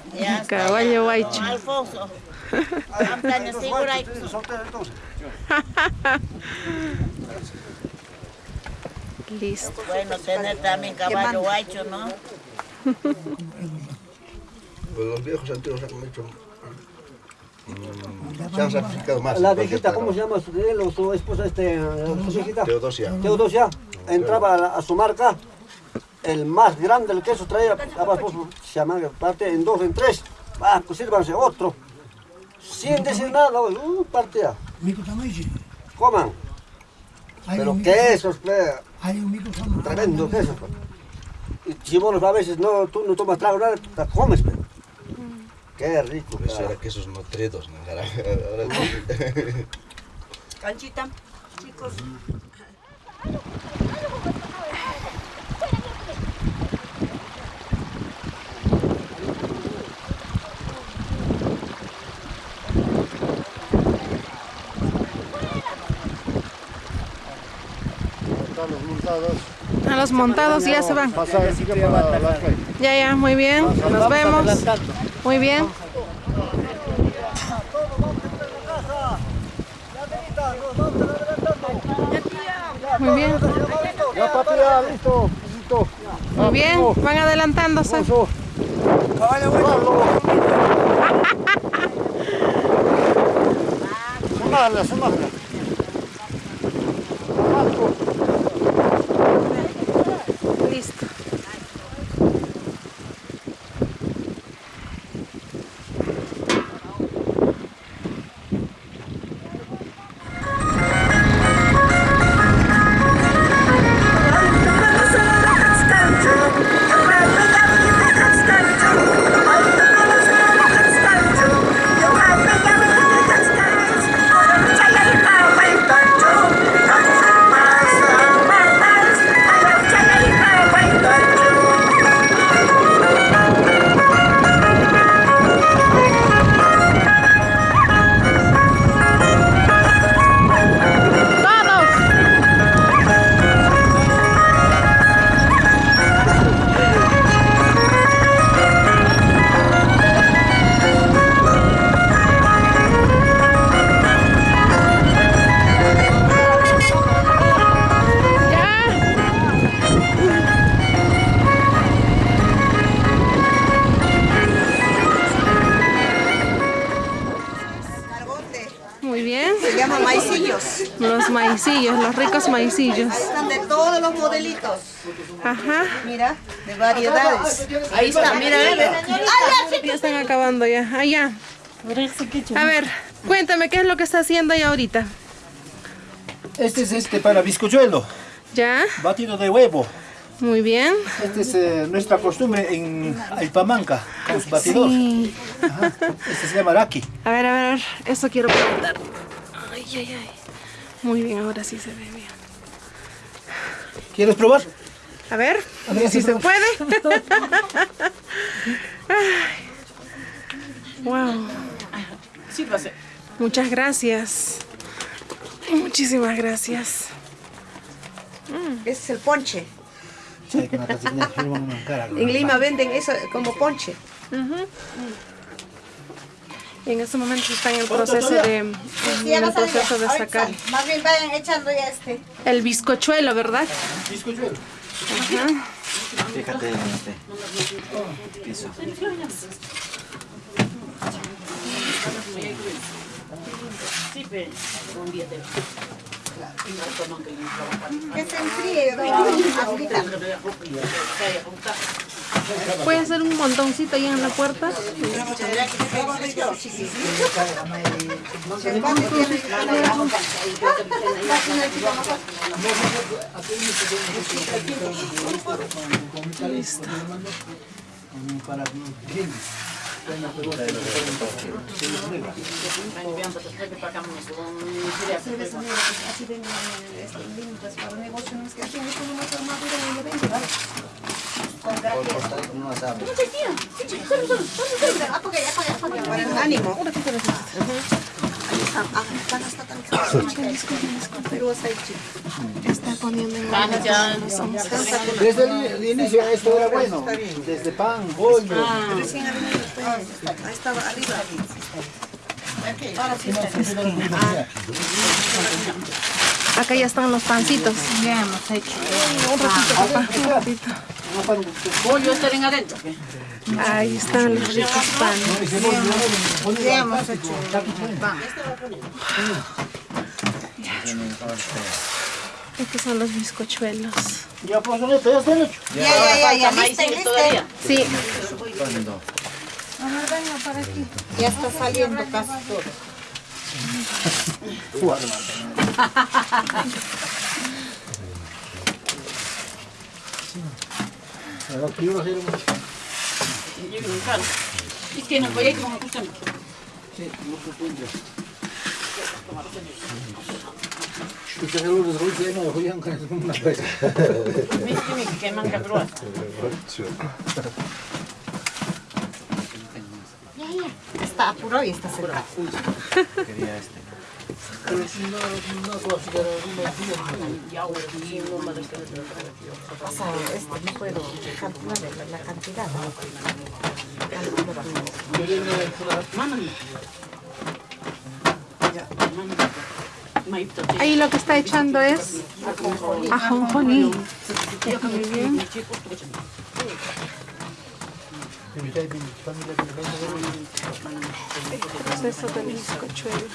Caballo guaycho. Alfonso. Listo. Bueno, tener también caballo guaycho, ¿no? Pues los viejos antiguos han hecho. mm, se han sacrificado más. La viejita, ¿cómo se llama su, él o su esposa, este, su viejita? Teodosia. Teodosia. Entraba a, la- a su marca, el más grande del queso traía, daba, se llama, parte en dos, en tres. Ah, pues sírvanse otro. Sin decir nada, uh, partía. Coman. Hay Pero quesos, plea. Hay un mico sama- Tremendo queso. pues. Y si vos a veces no, tú no tomas trago, nada, te comes, pero. Qué rico. Por eso era quesos nutridos. ¿no? Ahora- ahora- Canchita, chicos. Montados. A los montados ya se van. Ya, ya, muy bien. Nos vemos. Muy bien. Muy bien. Ya, papi, ya, listo. listo. Muy bien. Van adelantándose. Sumarla, sumarla. Listo. Maicillos, los ricos maicillos. Están de todos los modelitos. Ajá. Mira, de variedades. Ahí está, mira. Ya están acabando ya. Allá. A ver, cuéntame, ¿qué es lo que está haciendo ahí ahorita? Este es este para bizcochuelo, ¿Ya? batido de huevo. Muy bien. Esta es eh, nuestra costumbre en Aipamanca, con su batidor. Sí. Ajá. Este se llama raki. A ver, a ver, a ver. Eso quiero preguntar. Ay, ay, ay. Muy bien, ahora sí se ve bien. ¿Quieres probar? A ver, A ver, si sí, se probar. puede. Ay. Wow. Sírvase. Muchas gracias. Muchísimas gracias. Ese es el ponche. Sí. En Lima venden eso como ponche. Y en este momento está en el proceso de, en el proceso de sacar. Más bien vayan echando ya este. el bizcochuelo, ¿verdad? Bizcochuelo. Ajá. Fíjate en este piso. Que se enfríe, ¿Puede hacer un montoncito ahí en la puerta? Para. Con gracias. Para el está. Ah, poniendo. Desde el, inicio esto era bueno. Desde pan, bollo. Venido después. Ahí estaba arriba. Acá ya están los pancitos. Ya hemos hecho. Un ratito, papá, un ratito. Pollo adentro. Ahí están los ricos panes. Ya hemos hecho. Estos son los bizcochuelos. Ya pues, ya están hechos. Ya, ya, ya, ya. Lista, lista. todavía. Sí. Amor, venga para aquí. Ya está saliendo casi todo. Es que no voy a ir como acostando. Este seguro de Rusia no lo juegan con una vez. Viste mi que manca grúa. Ya, ya. Está apurado y está cerrado. Quería este. Pero si no, no puedo hacer algunos Pasa, este, no puedo calcular la, la cantidad. Ahí lo que está echando es ajonjolí. Muy bien. Proceso del bizcochuelo.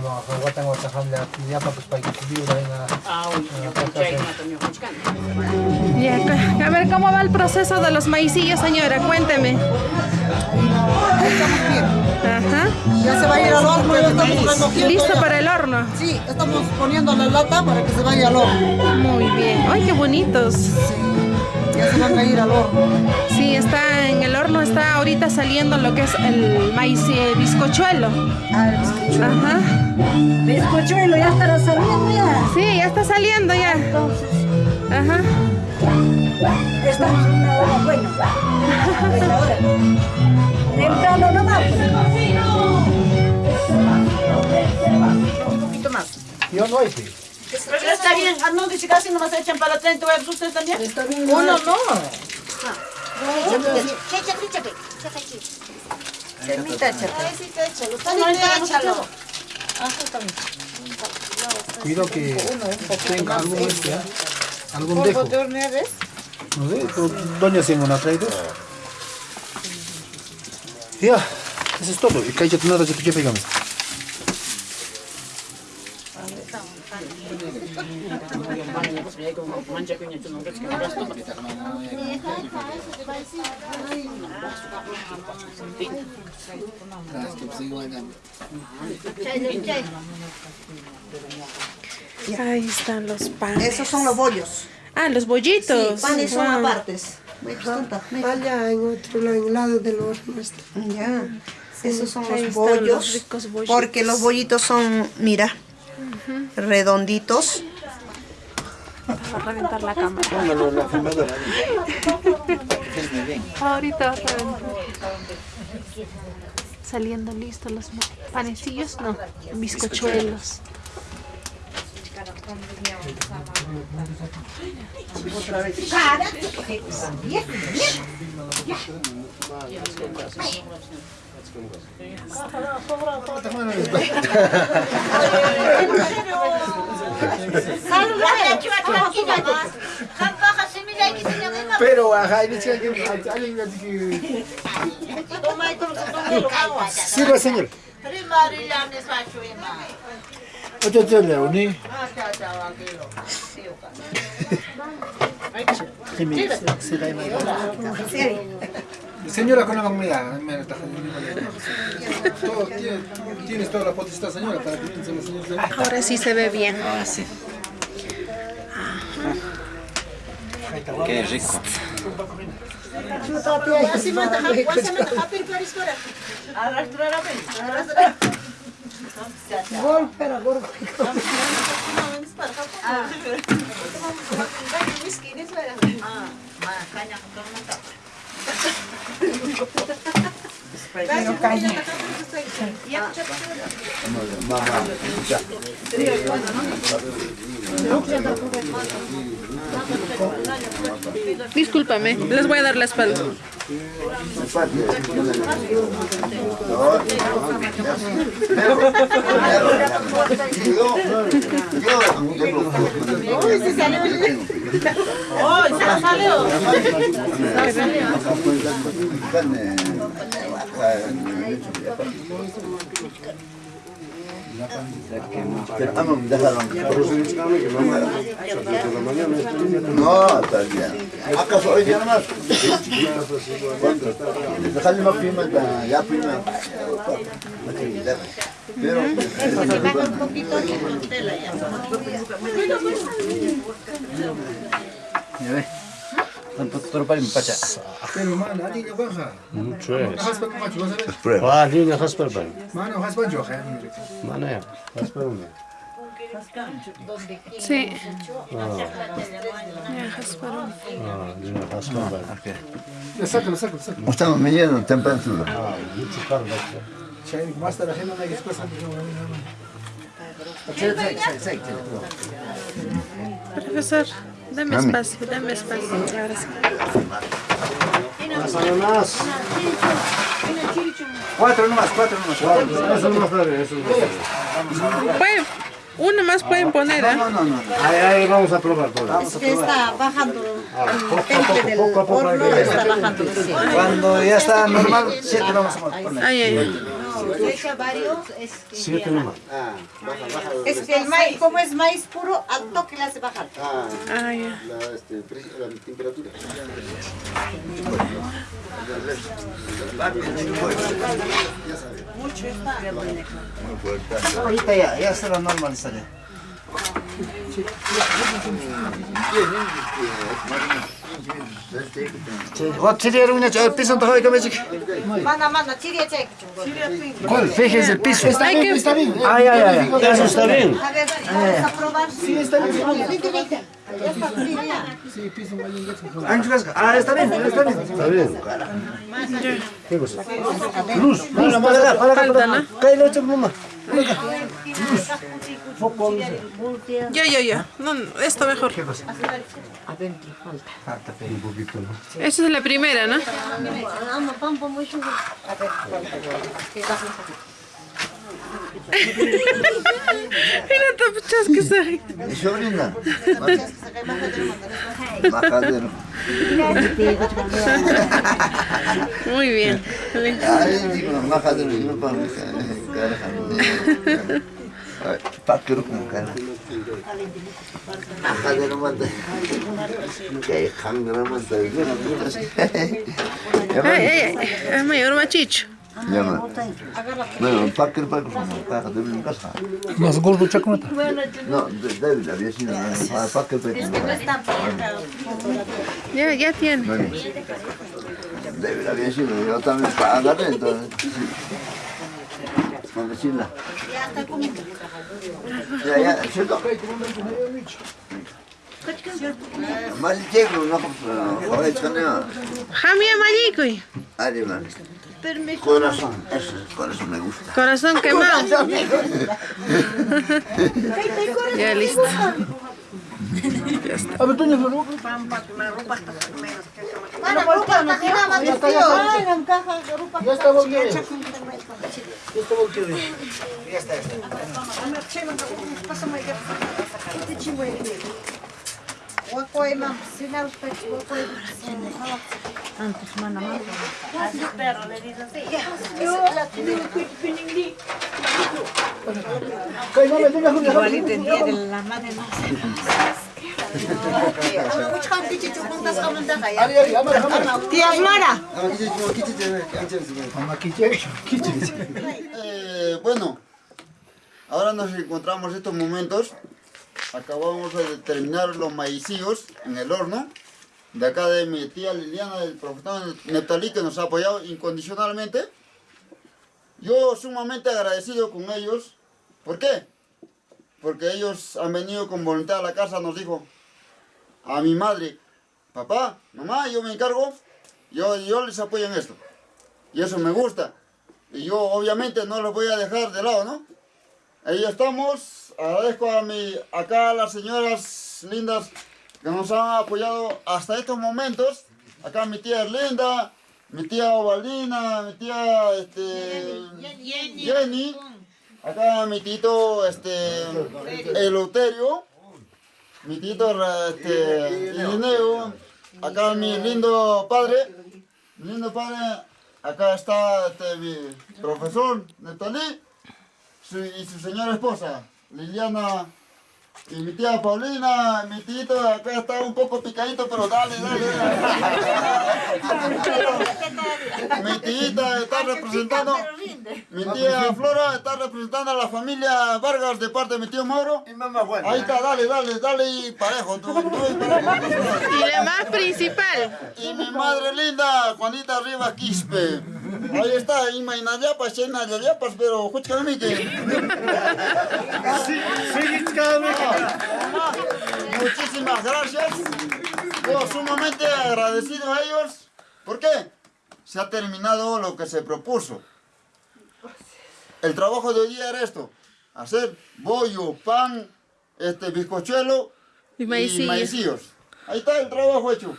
Familia, ya para pues para que viva en la... Ya, cu- a ver cómo va el proceso de los maicillos, señora, cuénteme. Ajá. Ya se va a ir al horno, ya estamos recogiendo. Listo ya. para el horno. Sí, estamos poniendo la lata para que se vaya al horno. Muy bien. ¡Ay, qué bonitos! Ya se van a ir al horno. Sí, está en el horno, está ahorita saliendo lo que es el maíz eh, bizcochuelo. Ah, el bizcochuelo. Ajá. Bizcochuelo, ya estará saliendo ya. Sí, ya está saliendo ya. Ajá. Estamos en una hora buena. Buena hora. Temprano nomás. Un poquito más. Yo no hay. Pero está bien, ah, no, dice casi nomás echan para 30 huevos, ¿ustedes también? Está bien. Uno no. Semita, chate. No, no, échalo. Cuido que tenga algún este, ¿ah? algún ¿Polvo dejo. No sé, doña Simona traído. Ya, eso es todo. Y que yo nada, yo te pegamos. Ahí están los panes. Esos son los bollos. Ah, los bollitos. Sí, panes son Wow. apartes. Allá en otro lado, en el lado del horno está. Ya. Esos son los bollos. los ricos bollitos. Porque los bollitos son, mira, redonditos. Va a reventar la cámara. Póngalo en la filmadora. Ahorita va a reventar. Saliendo listos los panecillos, no, bizcochuelos. Ajá, dice que alguien así que... Sirva, señor. Ocho, ocho, Leoni. Señora con la Todo, tiene- Tienes toda la potestad, señora, para que piense la señora. Ahora sí se ve bien. Qué rico. Golpe, golpe. vai carino. Ma, ma, già. Discúlpame, les voy a dar la espalda. No, está bien. ¿Acaso hoy día nomás? Dejarle más pimienta, ya pimienta. Pero... ya. Ya ve. Pero para mi pacha. Pero, man, alguien ya baja. Mucho es. Haspa con macho, vas a ver. Ah, línea Jasper Ben. Mano, haspa yo, ja. Mano ya, Jasper Ben. Sí. Ah, Ya, Jasparón. ah, línea Jasper Ben. Ya, sácalo, sácalo, sácalo. Estamos midiendo temperatura. Ah, mucho carne. Chay, más de la gente no hay que pasar. Profesor, dame espacio, dame espacio. Ahora sí. más. Cuatro nomás, cuatro nomás. Eso no sabe, eso no Pueden, uno más pueden poner, ¿ah? Ahí, ahí vamos a probar que está bajando poco a el temple del poco a poco hay horno, que- está bajando. sí. Cuando ya está normal, siete vamos a poner. Varios, es que. Es que el maíz, como es maíz puro, al toque le hace bajar. Ah, Ah, ya. la, este, la temperatura. Mucho está. Ahorita ya, ya se a Wat zit hier nu? Je pis aan het gooien, kom eens ik. Man, man, zie je check. Kool, vijf is er pis. Is dat niet? Ah ja ja ja. Dat is een stabiel. Zie? Piso. Está bien, está bien. Ay, ay, ay. Eso está bien. A ver, vamos a probar. Sí, está bien. Vente, vente. Ya está frío ya. Ah, está bien, está bien. Está bien. ¿Qué cosa? Luz, luz, para acá, para acá, para acá. Cállate, ocho, mamá. Yo, yo, yo. No, no, esto mejor. Adentro falta. Un poquito, ¿no? Esa es la primera, ¿no? A ver, falta. Soy. Mi sobrina. Majadero. Muy bien. Ay, digo, majadero, yo para mi carajo. Paquero con cara. Majadero manda. Que jangra manda. Ay, ay, ay, es mayor machicho. Llama. Bueno, Paquero, Paquero, Paquero, de mi casa. Más gordo chaconata. No, sido. Paquero, Paquero. Ya, ya tiene. David había sido. Yo también para agarrar entonces. Ya, ya, llegro, no. Man. Corazón, eso, corazón me gusta. Corazón quemado. ya listo. Ya está. A ver, Toño, la ropa. Más Ya está, ya está. Ya está. Ya está. Ya está, ya está. Antes, mana, mana. Así perro, le dice así. Igualito el día de la madre no Tía Mara. Eh, bueno, ahora nos encontramos estos momentos. Acabamos de terminar los maicillos en el horno. De acá de mi tía Liliana, del profesor Neptalí, que nos ha apoyado incondicionalmente. Yo sumamente agradecido con ellos. ¿Por qué? Porque ellos han venido con voluntad a la casa, nos dijo a mi madre, papá, mamá, yo me encargo, yo, yo les apoyo en esto. Y eso me gusta. Y yo obviamente no los voy a dejar de lado, ¿no? Ahí estamos. Agradezco a mi, acá a las señoras lindas que nos han apoyado hasta estos momentos. Acá mi tía Erlinda, mi tía Ovaldina, mi tía este, Jenny. Acá mi tito este, Eleuterio. Mi tito este, Irineo. Acá mi lindo padre. Mi lindo padre. Acá está este, mi profesor Netalí y su señora esposa, Liliana, y mi tía Paulina, mi tito acá está un poco picadito, pero dale, dale. dale. mi tita está representando, mi tía Flora está representando a la familia Vargas de parte de mi tío Mauro. Ahí está, dale, dale, dale y parejo. Tú, tú y parejo. Y la más principal. Y mi madre linda, Juanita Rivas Quispe. Ahí está, Ima Inayapas, Chena Yayapas, pero escúchame que. Muchísimas gracias. Yo sumamente agradecido a ellos. ¿Por qué? Se ha terminado lo que se propuso. El trabajo de hoy día era esto. Hacer bollo, pan, este bizcochuelo Y maicillos. maicillos. Ahí está el trabajo hecho.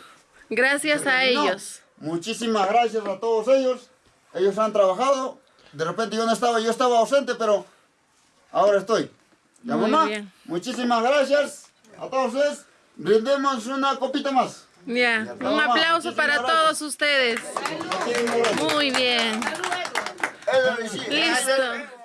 Gracias a ellos. Muchísimas gracias a todos ellos. Ellos han trabajado. De repente yo no estaba, yo estaba ausente, pero ahora estoy. Muy mamá, bien. muchísimas gracias a todos ustedes. Brindemos una copita más. Ya, un aplauso para todos ustedes. Muy bien. Listo.